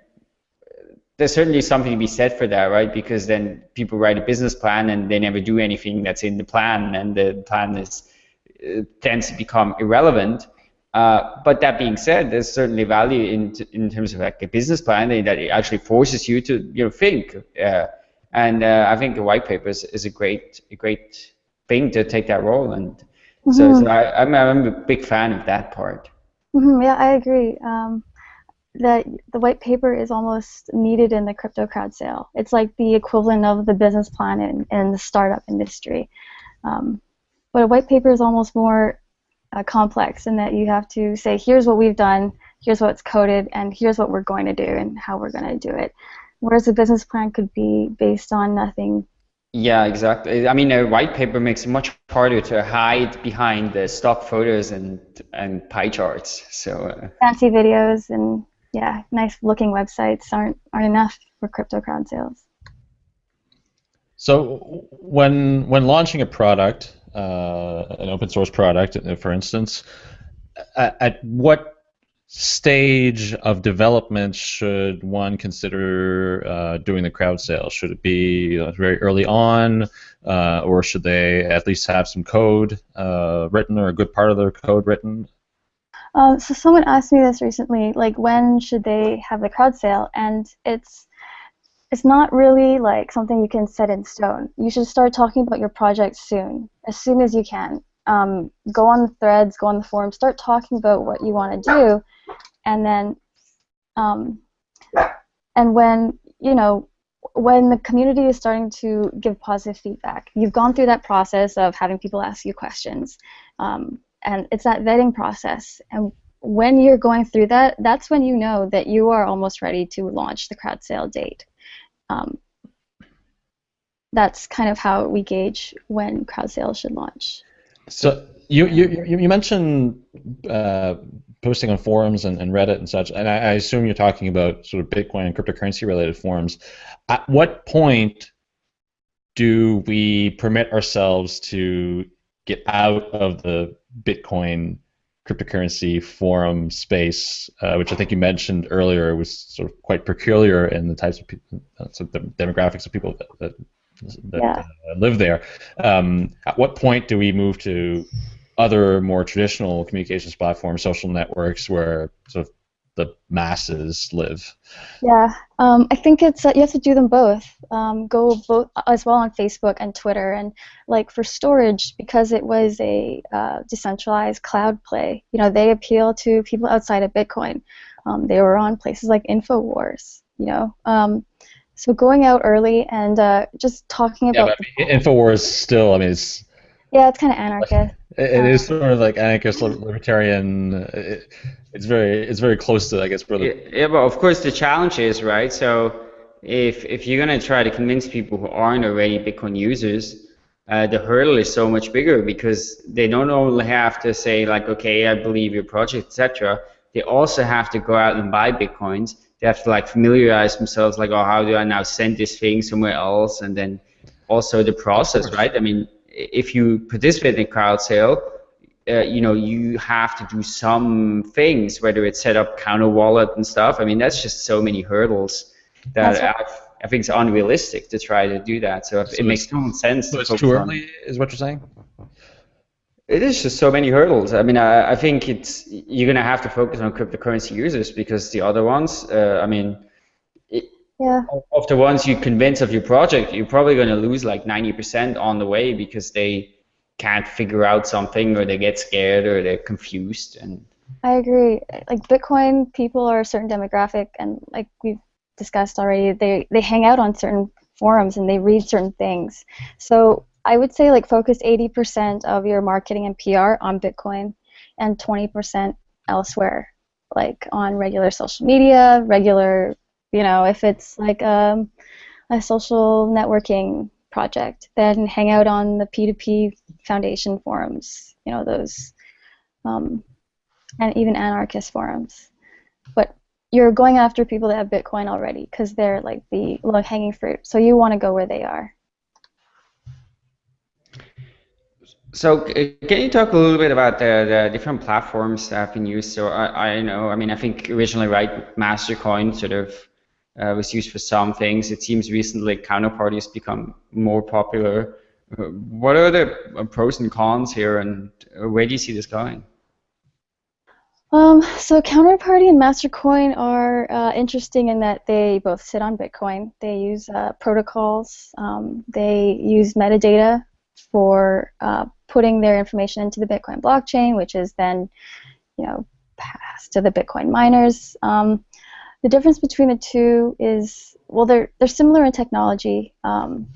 there's certainly something to be said for that, right? Because then people write a business plan and they never do anything that's in the plan, and the plan is uh, tends to become irrelevant. Uh, but that being said, there's certainly value in in terms of like a business plan that it actually forces you to you know think. Uh, and uh, I think the white paper is, is, a great a great thing to take that role. And mm-hmm. so, so I, am I'm, I'm a big fan of that part. Mm-hmm, yeah, I agree. Um, that the white paper is almost needed in the crypto crowd sale. It's like the equivalent of the business plan in, in the startup industry. Um, but a white paper is almost more uh, complex in that you have to say, here's what we've done, here's what's coded, and here's what we're going to do and how we're going to do it. Whereas a business plan could be based on nothing. Yeah, exactly. I mean, a white paper makes it much harder to hide behind the stock photos and and pie charts. So uh, fancy videos and yeah, nice looking websites aren't aren't enough for crypto crowd sales. So when when launching a product, uh, an open source product, uh, for instance, at, at, what stage of development should one consider uh, doing the crowd sale? Should it be very early on, uh, or should they at least have some code uh, written or a good part of their code written? Um, so someone asked me this recently, like when should they have the crowd sale? And it's it's not really like something you can set in stone. You should start talking about your project soon, as soon as you can. Um, go on the threads, go on the forums, start talking about what you want to do, and then, um, and when you know, when the community is starting to give positive feedback, you've gone through that process of having people ask you questions. Um, and it's that vetting process. And when you're going through that, that's when you know that you are almost ready to launch the crowd sale date. Um, that's kind of how we gauge when crowd sales should launch. So you you, you mentioned uh, posting on forums and, and, Reddit and such, and I, I, assume you're talking about sort of Bitcoin and cryptocurrency related forums. At what point do we permit ourselves to get out of the Bitcoin cryptocurrency forum space, uh, which I think you mentioned earlier, was sort of quite peculiar in the types of people, uh, the demographics of people that, that, that yeah. uh, live there. Um, at what point do we move to other more traditional communications platforms, social networks, where sort of the masses live. Yeah, um, I think it's uh, you have to do them both. Um, go both as well on Facebook and Twitter, and like for Storj because it was a uh, decentralized cloud play. You know, they appeal to people outside of Bitcoin. Um, they were on places like Infowars. You know, um, so going out early and uh, just talking about. Yeah, but Infowars still. I mean, it's Yeah, it's kind of anarchist. It, it is sort of like anarchist libertarian. It, it's very it's very close to I guess brother. Yeah, yeah, but of course the challenge is right. So if if you're gonna try to convince people who aren't already Bitcoin users, uh, the hurdle is so much bigger because they don't only have to say like, okay, I believe your project, etc. They also have to go out and buy bitcoins. They have to like familiarize themselves, like, oh, how do I now send this thing somewhere else, and then also the process, right? I mean, if you participate in a crowd sale, uh, you know, you have to do some things, whether it's set up Counterwallet and stuff. I mean, that's just so many hurdles that I, I, think it's unrealistic to try to do that. So, so it makes total sense. So it's too early, is what you're saying? It is just so many hurdles. I mean, I, I think it's you're gonna have to focus on cryptocurrency users because the other ones, uh, I mean, it, yeah. of the ones you convince of your project, you're probably gonna lose like 90% on the way because they can't figure out something or they get scared or they're confused and. I agree. Like Bitcoin people are a certain demographic, and like we've discussed already, they they hang out on certain forums and they read certain things. So I would say like focus 80% of your marketing and PR on Bitcoin and 20% elsewhere, like on regular social media, regular, you know, if it's like um, a social networking project, then hang out on the P2P Foundation forums, you know, those, um, and even anarchist forums. But you're going after people that have Bitcoin already because they're like the low hanging fruit. So you want to go where they are. So can you talk a little bit about the, the different platforms that have been used? So I, I know, I mean, I think originally, right, Mastercoin sort of uh, was used for some things. It seems recently Counterparty has become more popular. Uh, what are the pros and cons here, and where do you see this going? Um, so Counterparty and Mastercoin are uh, interesting in that they both sit on Bitcoin. They use uh, protocols. Um, they use metadata for uh, putting their information into the Bitcoin blockchain, which is then, you know, passed to the Bitcoin miners. Um, the difference between the two is, well, they're they're similar in technology. Um,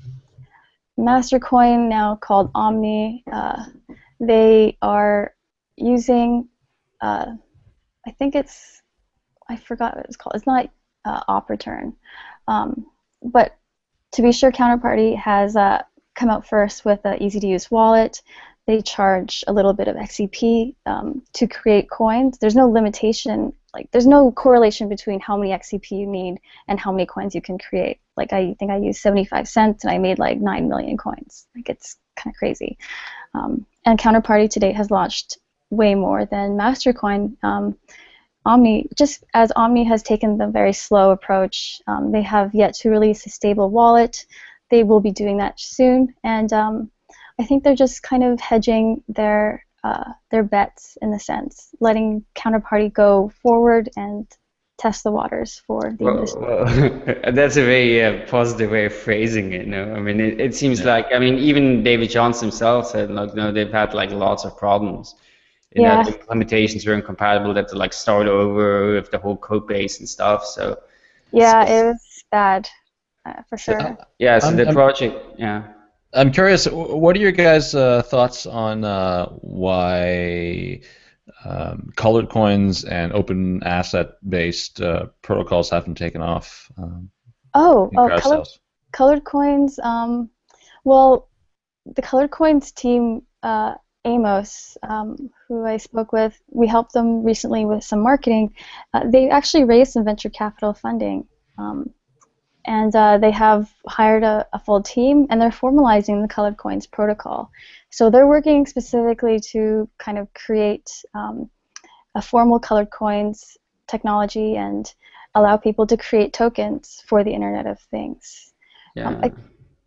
Mastercoin, now called Omni, uh, they are using, uh, I think it's, I forgot what it's called. It's not uh, op return, um, but to be sure, Counterparty has uh, come out first with an easy to use wallet. They charge a little bit of XCP um, to create coins. There's no limitation, like there's no correlation between how many XCP you need and how many coins you can create. Like I think I used 75 cents and I made like 9 million coins. Like it's kind of crazy. Um, and Counterparty to date has launched way more than Mastercoin. Um, Omni, just as Omni has taken the very slow approach, um, they have yet to release a stable wallet they will be doing that soon, and um, I think they're just kind of hedging their uh, their bets in a sense, letting counterparty go forward and test the waters for the well, industry. Well, that's a very uh, positive way of phrasing it. No, I mean it, it seems yeah. like I mean even David Johnston himself said like no they've had like lots of problems. You yeah. know, the implementations were incompatible. They had to like start over with the whole code base and stuff. So yeah, so, it was bad uh, for sure. yeah, so I'm, the project, yeah. I'm curious, what are your guys' uh, thoughts on uh, why um, colored coins and open asset-based uh, protocols haven't taken off? Um, oh, oh colored, colored coins. Um, well, the colored coins team, uh, Amos, um, who I spoke with, we helped them recently with some marketing. Uh, they actually raised some venture capital funding. Um, and uh, they have hired a, a, full team and they're formalizing the colored coins protocol. So they're working specifically to kind of create um, a formal colored coins technology and allow people to create tokens for the internet of things. Yeah. Um, I,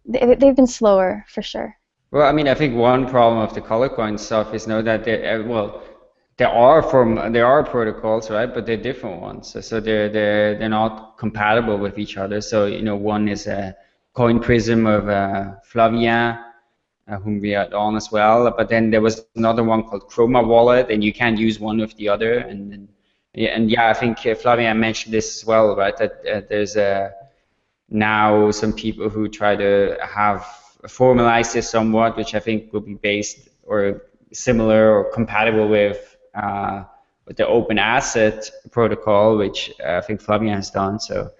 they, they've been slower for sure. Well i mean i think one problem of the colored coin stuff is know that they uh, well there are form there are protocols right but they're different ones. So, they're they're they're not compatible with each other. So you know one is a Coinprism of uh, Flavien uh, whom we had on as well. But then there was another one called Chroma wallet and you can't use one with the other. And, yeah and yeah I think uh, Flavien mentioned this as well right that uh, there's a now some people who try to have formalize this somewhat, which I think will be based or similar or compatible with uh, with the open asset protocol, which I think Flavien has done. So,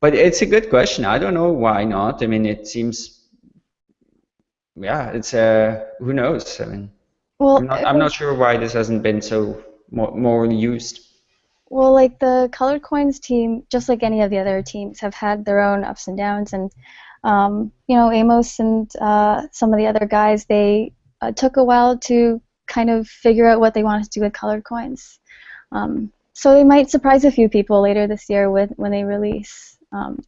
but it's a good question. I don't know why not. I mean, it seems, yeah, it's uh, who knows. I mean, well, I'm not, I'm not sure why this hasn't been so more, more used. Well, like the Colored Coins team, just like any of the other teams, have had their own ups and downs, and um, you know, Amos and uh, some of the other guys, they uh, took a while to kind of figure out what they want to do with colored coins. Um, so they might surprise a few people later this year with when they release. Um,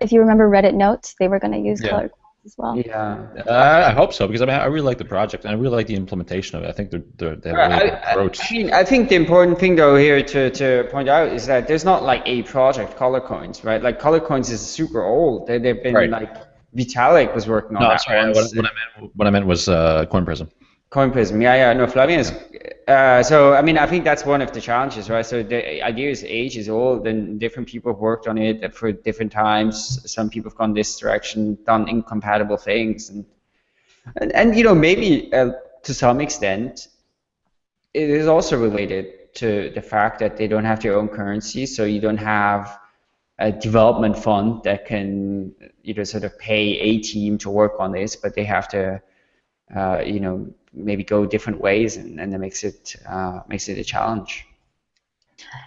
if you remember Reddit notes, they were going to use yeah. colored coins as well. Yeah, uh, I hope so because I mean I really like the project and I really like the implementation of it. I think they're, they're they have a really I, approach. I mean, I think the important thing though here to, to point out is that there's not like a project Color Coins, right? Like Color Coins is super old. They, they've been right. like Vitalik was working on no, that. sorry. What, what, I meant, what I meant was uh, Coinprism. Coinprism, yeah, yeah, no, Flavien is. Uh, so I mean, I think that's one of the challenges, right? So the idea is age is old, and different people have worked on it for different times. Some people have gone this direction, done incompatible things, and and, and you know maybe uh, to some extent, it is also related to the fact that they don't have their own currency, so you don't have a development fund that can you know sort of pay a team to work on this, but they have to uh, you know maybe go different ways, and, and that makes it uh, makes it a challenge.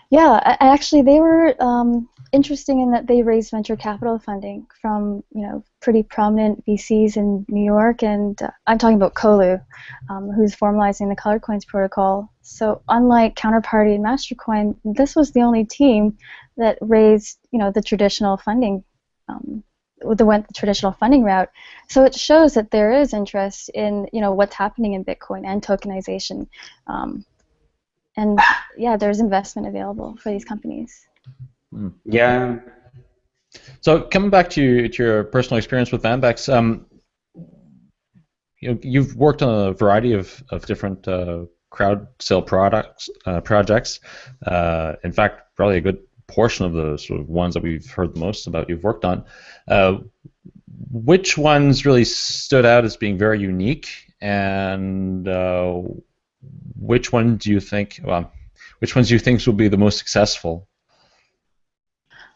Yeah, actually, they were um, interesting in that they raised venture capital funding from you know pretty prominent VCs in New York, and uh, I'm talking about Colu, um, who's formalizing the Colored Coins protocol. So unlike Counterparty and Mastercoin, this was the only team that raised you know the traditional funding um, the went the traditional funding route. So it shows that there is interest in you know what's happening in Bitcoin and tokenization, um, and yeah, there's investment available for these companies. Hmm. Yeah. So coming back to, to your personal experience with Vanbex, um, you know, you've worked on a variety of, of different uh, crowd sale products uh, projects. Uh, in fact, probably a good portion of the sort of ones that we've heard the most about you've worked on. Uh, which ones really stood out as being very unique, and uh, which one do you think? Well, which ones do you think will be the most successful?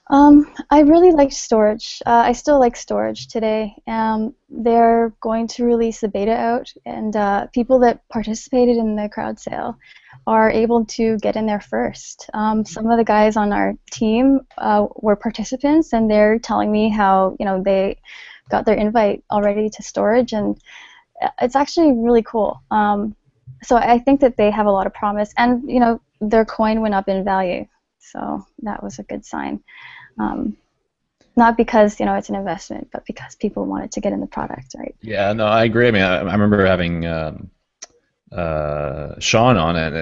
Um, I really liked Storj. Uh, I still like Storj today. Um, they're going to release the beta out, and uh, people that participated in the crowd sale are able to get in there first. Um, some of the guys on our team uh, were participants, and they're telling me how you know they got their invite already to Storj, and it's actually really cool. Um, so I think that they have a lot of promise, and you know their coin went up in value, so that was a good sign. Um, not because you know it's an investment, but because people wanted to get in the product, right? Yeah, no, I agree. I mean, I, I remember having um, uh, Shawn on it.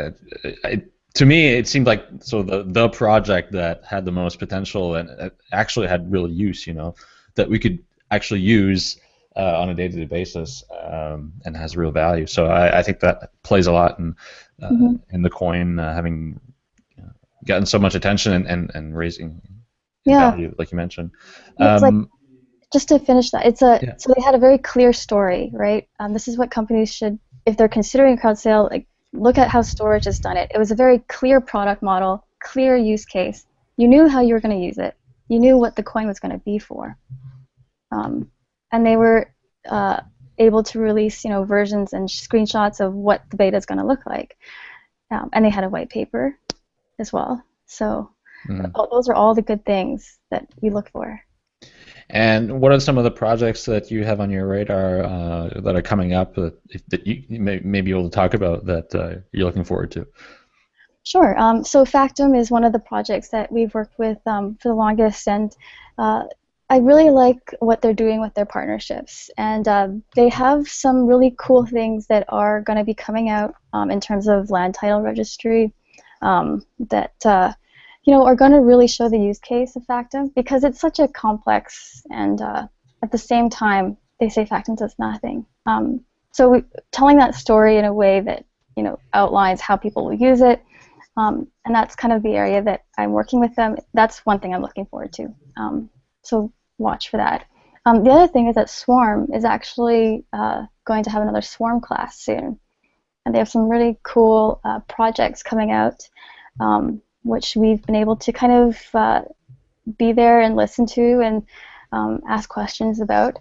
It, it. To me, it seemed like so the the project that had the most potential and actually had real use. You know, that we could actually use uh, on a day-to-day basis um, and has real value. So I, I, think that plays a lot in uh, mm-hmm. in the coin uh, having gotten so much attention and, and, and raising yeah. value, like you mentioned. Um, like, just to finish that, it's a yeah. so they had a very clear story, right? Um, this is what companies should if they're considering a crowd sale, like look at how Storj has done it. It was a very clear product model, clear use case. You knew how you were going to use it. You knew what the coin was going to be for. Um, and they were uh, able to release, you know, versions and screenshots of what the beta is going to look like. Um, and they had a white paper as well. So mm. those are all the good things that we look for. And what are some of the projects that you have on your radar uh, that are coming up that, that you may, may, be able to talk about that uh, you're looking forward to? Sure. Um, so Factom is one of the projects that we've worked with um, for the longest, and uh, I really like what they're doing with their partnerships. And uh, they have some really cool things that are going to be coming out um, in terms of land title registry um, that uh, you know, are going to really show the use case of Factom because it's such a complex and uh, at the same time they say Factom does nothing. Um, so we, telling that story in a way that you know outlines how people will use it, um, and that's kind of the area that I'm working with them. That's one thing I'm looking forward to. Um, so watch for that. Um, the other thing is that Swarm is actually uh, going to have another Swarm class soon, and they have some really cool uh, projects coming out, um, which we've been able to kind of uh, be there and listen to and um, ask questions about.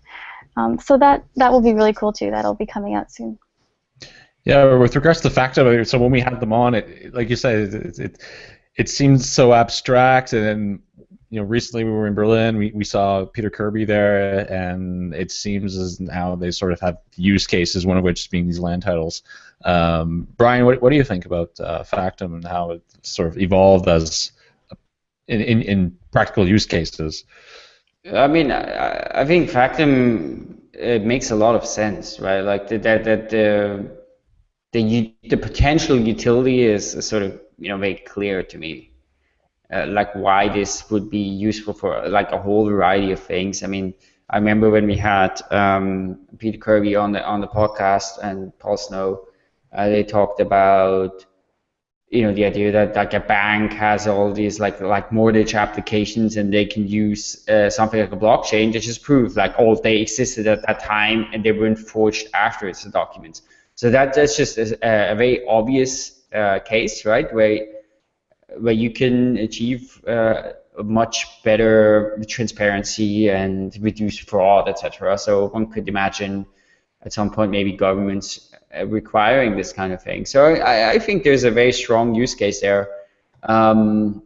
Um, so that that will be really cool too. That'll be coming out soon. Yeah, with regards to Factom, so when we had them on, it like you said, it it, it seems so abstract, and you know, recently we were in Berlin. We, we saw Peter Kirby there, and it seems as now they sort of have use cases. One of which being these land titles. Um, Brian, what, what do you think about uh, Factom and how it sort of evolved as in, in, in practical use cases? I mean, I, I think Factom it makes a lot of sense, right? Like that, that the the the potential utility is sort of you know very clear to me. Uh, like why this would be useful for like a whole variety of things. I mean, I remember when we had um, Peter Kirby on the on the podcast and Paul Snow, uh, they talked about you know the idea that like a bank has all these like like mortgage applications and they can use uh, something like a blockchain to just prove like all they existed at that time and they weren't forged after it's the documents. So that that's just a, a very obvious uh, case, right? Where where you can achieve uh, much better transparency and reduce fraud, etc. So one could imagine at some point maybe governments uh, requiring this kind of thing. So I, I, think there's a very strong use case there. Um,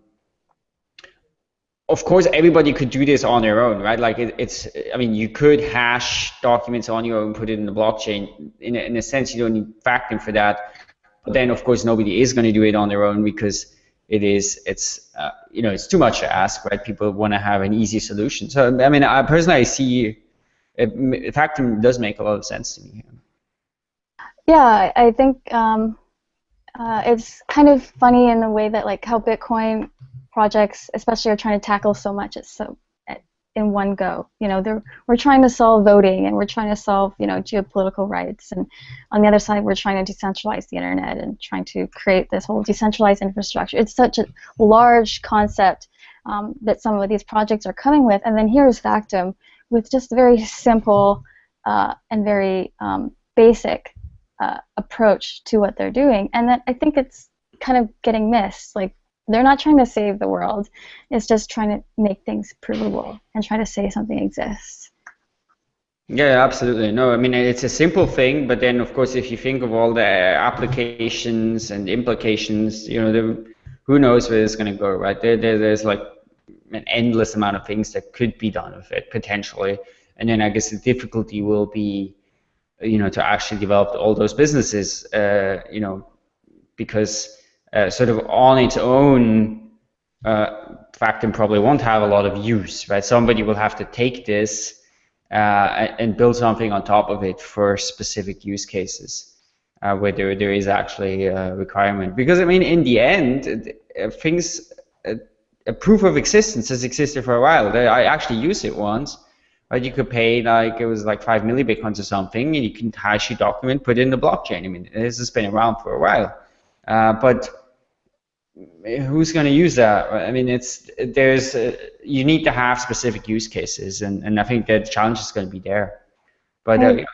of course, everybody could do this on their own, right? Like it, it's, I mean, you could hash documents on your own, put it in the blockchain. In in a sense, you don't need Factom for that. But then, of course, nobody is going to do it on their own because it is it's uh, you know it's too much to ask right? People want to have an easy solution. So i mean i personally I see it, does make a lot of sense to me. Yeah i think um, uh, it's kind of funny in the way that like how bitcoin projects especially are trying to tackle so much. It's so in one go. You know, we're trying to solve voting and we're trying to solve, you know, geopolitical rights. And on the other side, we're trying to decentralize the internet and trying to create this whole decentralized infrastructure. It's such a large concept um, that some of these projects are coming with. And then here's Factom with just a very simple uh, and very um, basic uh, approach to what they're doing. And that I think it's kind of getting missed. Like they're not trying to save the world. It's just trying to make things provable and try to say something exists. Yeah, absolutely. No, I mean it's a simple thing, but then of course if you think of all the applications and implications, you know, the, who knows where it's going to go, right? There, there, there's like an endless amount of things that could be done with it potentially, and then I guess the difficulty will be, you know, to actually develop all those businesses, uh, you know, because uh, sort of on its own, uh, Factom probably won't have a lot of use, right? Somebody will have to take this uh, and build something on top of it for specific use cases uh, where there, there is actually a requirement. Because, I mean, in the end, uh, things, a proof of existence has existed for a while. I actually used it once. Right, you could pay like it was like five millibitcoins or something, and you can hash your document, put it in the blockchain. I mean, this has been around for a while. Uh, but who's going to use that? I mean, it's there's uh, you need to have specific use cases, and, and I think the challenge is going to be there. But uh,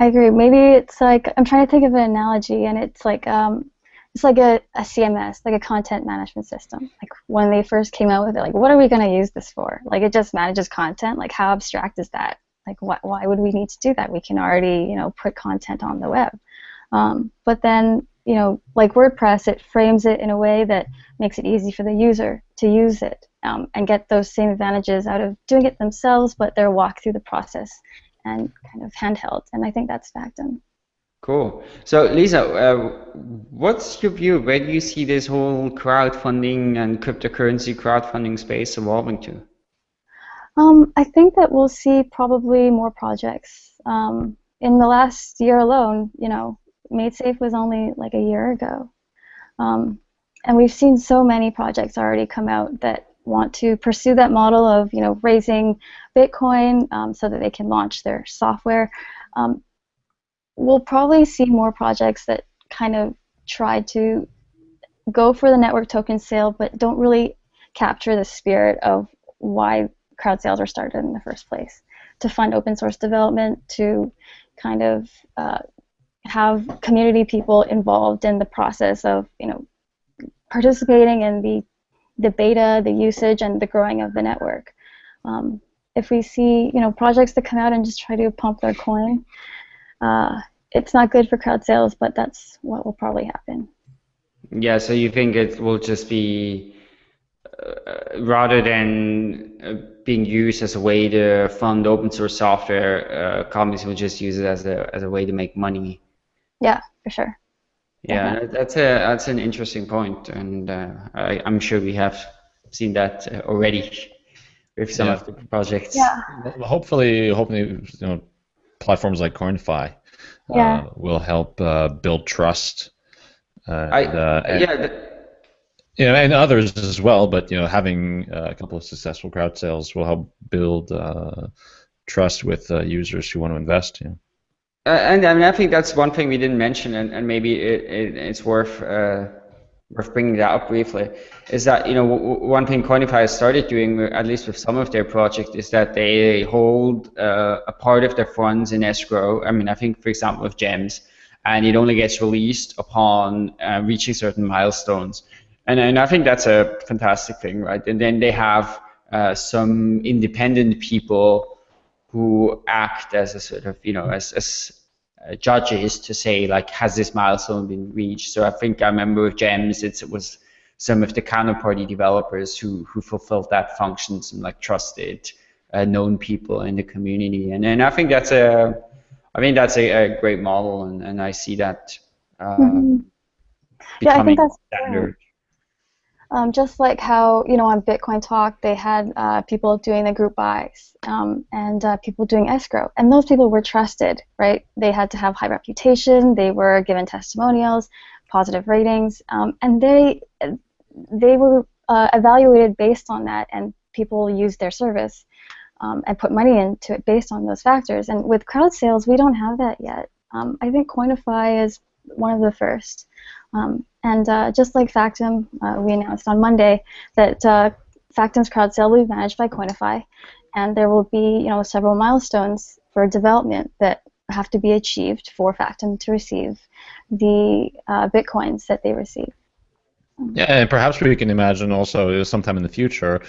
I agree. Maybe it's like I'm trying to think of an analogy, and it's like um, it's like a, a CMS, like a content management system. Like when they first came out with it, like what are we going to use this for? Like it just manages content. Like how abstract is that? Like what, why would we need to do that? We can already you know put content on the web. Um, but then you know, like WordPress, it frames it in a way that makes it easy for the user to use it um, and get those same advantages out of doing it themselves, but they're walk through the process and kind of handheld. And I think that's Factom. Cool. So, Lisa, uh, what's your view? Where do you see this whole crowdfunding and cryptocurrency crowdfunding space evolving to? Um, I think that we'll see probably more projects. Um, in the last year alone, you know, MaidSafe was only like a year ago. Um, and we've seen so many projects already come out that want to pursue that model of you know raising Bitcoin um, so that they can launch their software. Um, we'll probably see more projects that kind of try to go for the network token sale, but don't really capture the spirit of why crowd sales were started in the first place to fund open source development, to kind of uh, have community people involved in the process of you know participating in the the beta, the usage, and the growing of the network. Um, if we see you know projects that come out and just try to pump their coin, uh, it's not good for crowd sales, but that's what will probably happen. Yeah, so you think it will just be uh, rather than uh, being used as a way to fund open source software, uh, companies will just use it as a as a way to make money. Yeah, for sure. Yeah, that's a that's an interesting point, and uh, I, am sure we have seen that uh, already with some yeah. of the projects. Yeah. Well, hopefully, hopefully, you know, platforms like Coinify yeah. uh, will help uh, build trust. Uh, I, uh, and, yeah. The, you know, and others as well, but you know, having a couple of successful crowd sales will help build trust with users who want to invest. You know. Uh, and I mean, I think that's one thing we didn't mention, and, and maybe it, it, it's worth uh, worth bringing that up briefly. Is that you know one thing Coinify has started doing, at least with some of their projects, is that they hold uh, a part of their funds in escrow. I mean, I think for example with Gems, and it only gets released upon uh, reaching certain milestones. And and I think that's a fantastic thing, right? And then they have uh, some independent people who act as a sort of, you know, as, as uh, judges to say, like, has this milestone been reached? So I think I remember with GEMS, it was some of the counterparty developers who, who fulfilled that function, some like trusted, uh, known people in the community. And, and I think that's a, I mean, that's a, a great model, and, and I see that uh, mm-hmm. yeah, I think that's standard. Um, just like how you know on Bitcoin Talk they had uh, people doing the group buys um, and uh, people doing escrow, and those people were trusted, right? They had to have high reputation. They were given testimonials, positive ratings, um, and they they were uh, evaluated based on that, and people used their service um, and put money into it based on those factors. And with crowd sales, we don't have that yet. Um, I think Coinify is one of the first. Um, and uh, just like Factom, uh, we announced on Monday that uh, Factom's crowd sale will be managed by Coinify, and there will be you know several milestones for development that have to be achieved for Factom to receive the uh, bitcoins that they receive. Yeah, and perhaps we can imagine also sometime in the future,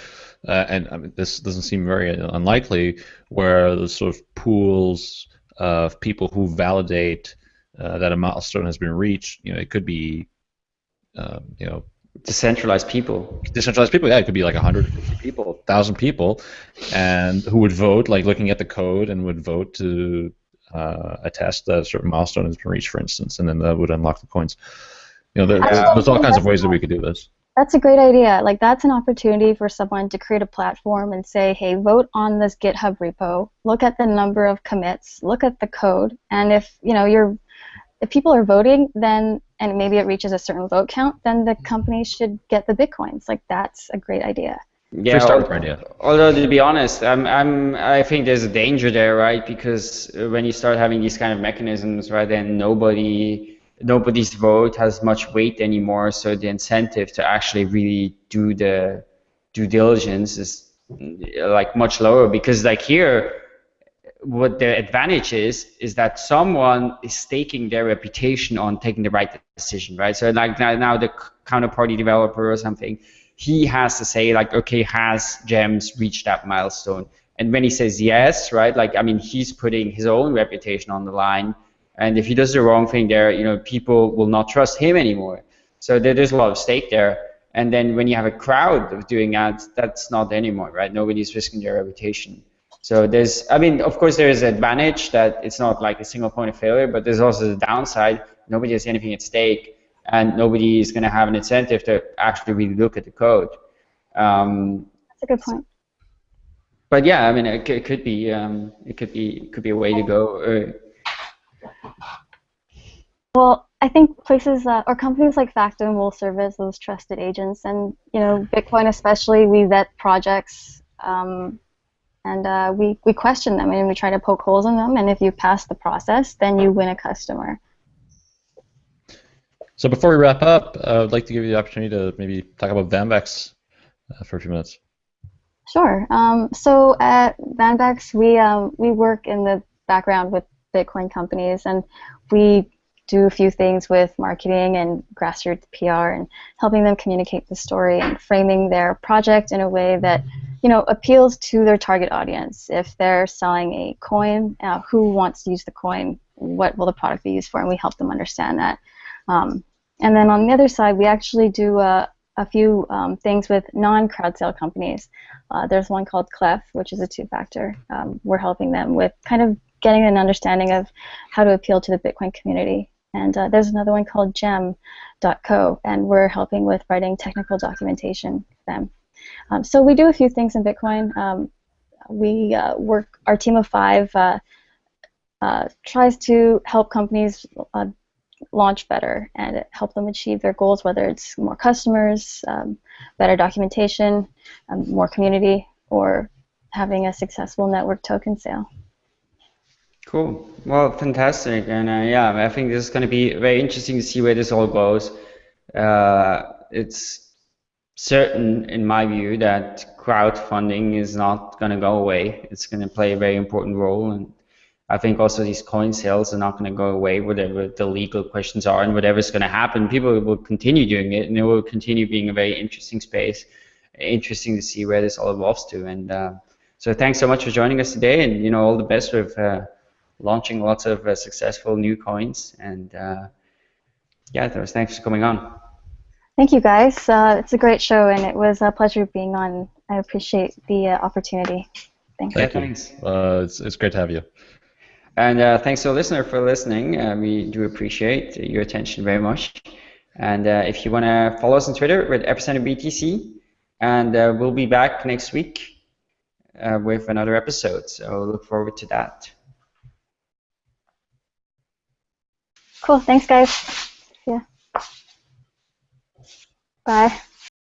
uh, and I mean, this doesn't seem very unlikely, where the sort of pools of people who validate uh, that a milestone has been reached. You know, it could be, um, you know, decentralized people. Decentralized people, yeah, it could be like 150 people, 1,000 people, and who would vote, like looking at the code, and would vote to uh, attest that a certain milestone has been reached, for instance, and then that would unlock the coins. You know, there, there's all kinds of ways that we could do this. That's a great idea. Like that's an opportunity for someone to create a platform and say, "Hey, vote on this GitHub repo. Look at the number of commits. Look at the code. And if you know you're if people are voting, then and maybe it reaches a certain vote count, then the company should get the bitcoins. Like that's a great idea. Yeah, start idea. although to be honest, I'm, I'm, I think there's a danger there, right? Because uh, when you start having these kind of mechanisms, right, then nobody, nobody's vote has much weight anymore. So the incentive to actually really do the due diligence is like much lower. Because like here, what the advantage is is that someone is staking their reputation on taking the right decision, right? So like now, the counterparty developer or something, he has to say like, okay, has Gems reached that milestone? And when he says yes, right, like I mean, he's putting his own reputation on the line. And if he does the wrong thing there, you know, people will not trust him anymore. So there's a lot of stake there. And then when you have a crowd of doing that, that's not anymore, right? Nobody's risking their reputation. So there's, I mean, of course, there is an advantage that it's not like a single point of failure, but there's also the downside. Nobody has anything at stake, and nobody is going to have an incentive to actually really look at the code. Um, That's a good point. But yeah, I mean, it, it could be, um, it could be, it could be a way to go. Well, I think places uh, or companies like Factom will serve as those trusted agents, and you know, Bitcoin especially, we vet projects. Um, and uh, we, we question them and we try to poke holes in them. And if you pass the process then you win a customer. So before we wrap up uh, i'd like to give you the opportunity to maybe talk about Vanbex uh, for a few minutes. Sure. Um, so at Vanbex, we um, we work in the background with Bitcoin companies, and we do a few things with marketing and grassroots PR and helping them communicate the story and framing their project in a way that you know appeals to their target audience. If they're selling a coin, uh, who wants to use the coin? What will the product be used for? And we help them understand that. Um, and then on the other side, we actually do a, a few um, things with non-crowd sale companies. Uh, there's one called Clef, which is a two-factor. Um, we're helping them with kind of getting an understanding of how to appeal to the Bitcoin community. And uh, there's another one called Gem.co, and we're helping with writing technical documentation for them. Um, so we do a few things in Bitcoin. Um, we uh, work, our team of five uh, uh tries to help companies uh, launch better and help them achieve their goals, whether it's more customers, um, better documentation, um, more community, or having a successful network token sale. Cool. Well, fantastic. And uh, yeah, I think this is going to be very interesting to see where this all goes. Uh, it's certain, in my view, that crowdfunding is not going to go away. It's going to play a very important role. And I think also these coin sales are not going to go away, whatever the legal questions are and whatever's going to happen. People will continue doing it and it will continue being a very interesting space. Interesting to see where this all evolves to. And uh, so thanks so much for joining us today and, you know, all the best with. Uh, launching lots of uh, successful new coins. And uh, yeah, thanks for coming on. Thank you, guys. Uh, it's a great show, and it was a pleasure being on. I appreciate the uh, opportunity. Thanks. Thank you. Thanks. Uh, it's, it's great to have you. And uh, thanks to the listener for listening. we do appreciate your attention very much. And if you want to follow us on Twitter with Epicenter BTC, and we'll be back next week with another episode. So look forward to that. Cool. Thanks, guys. Yeah. Bye.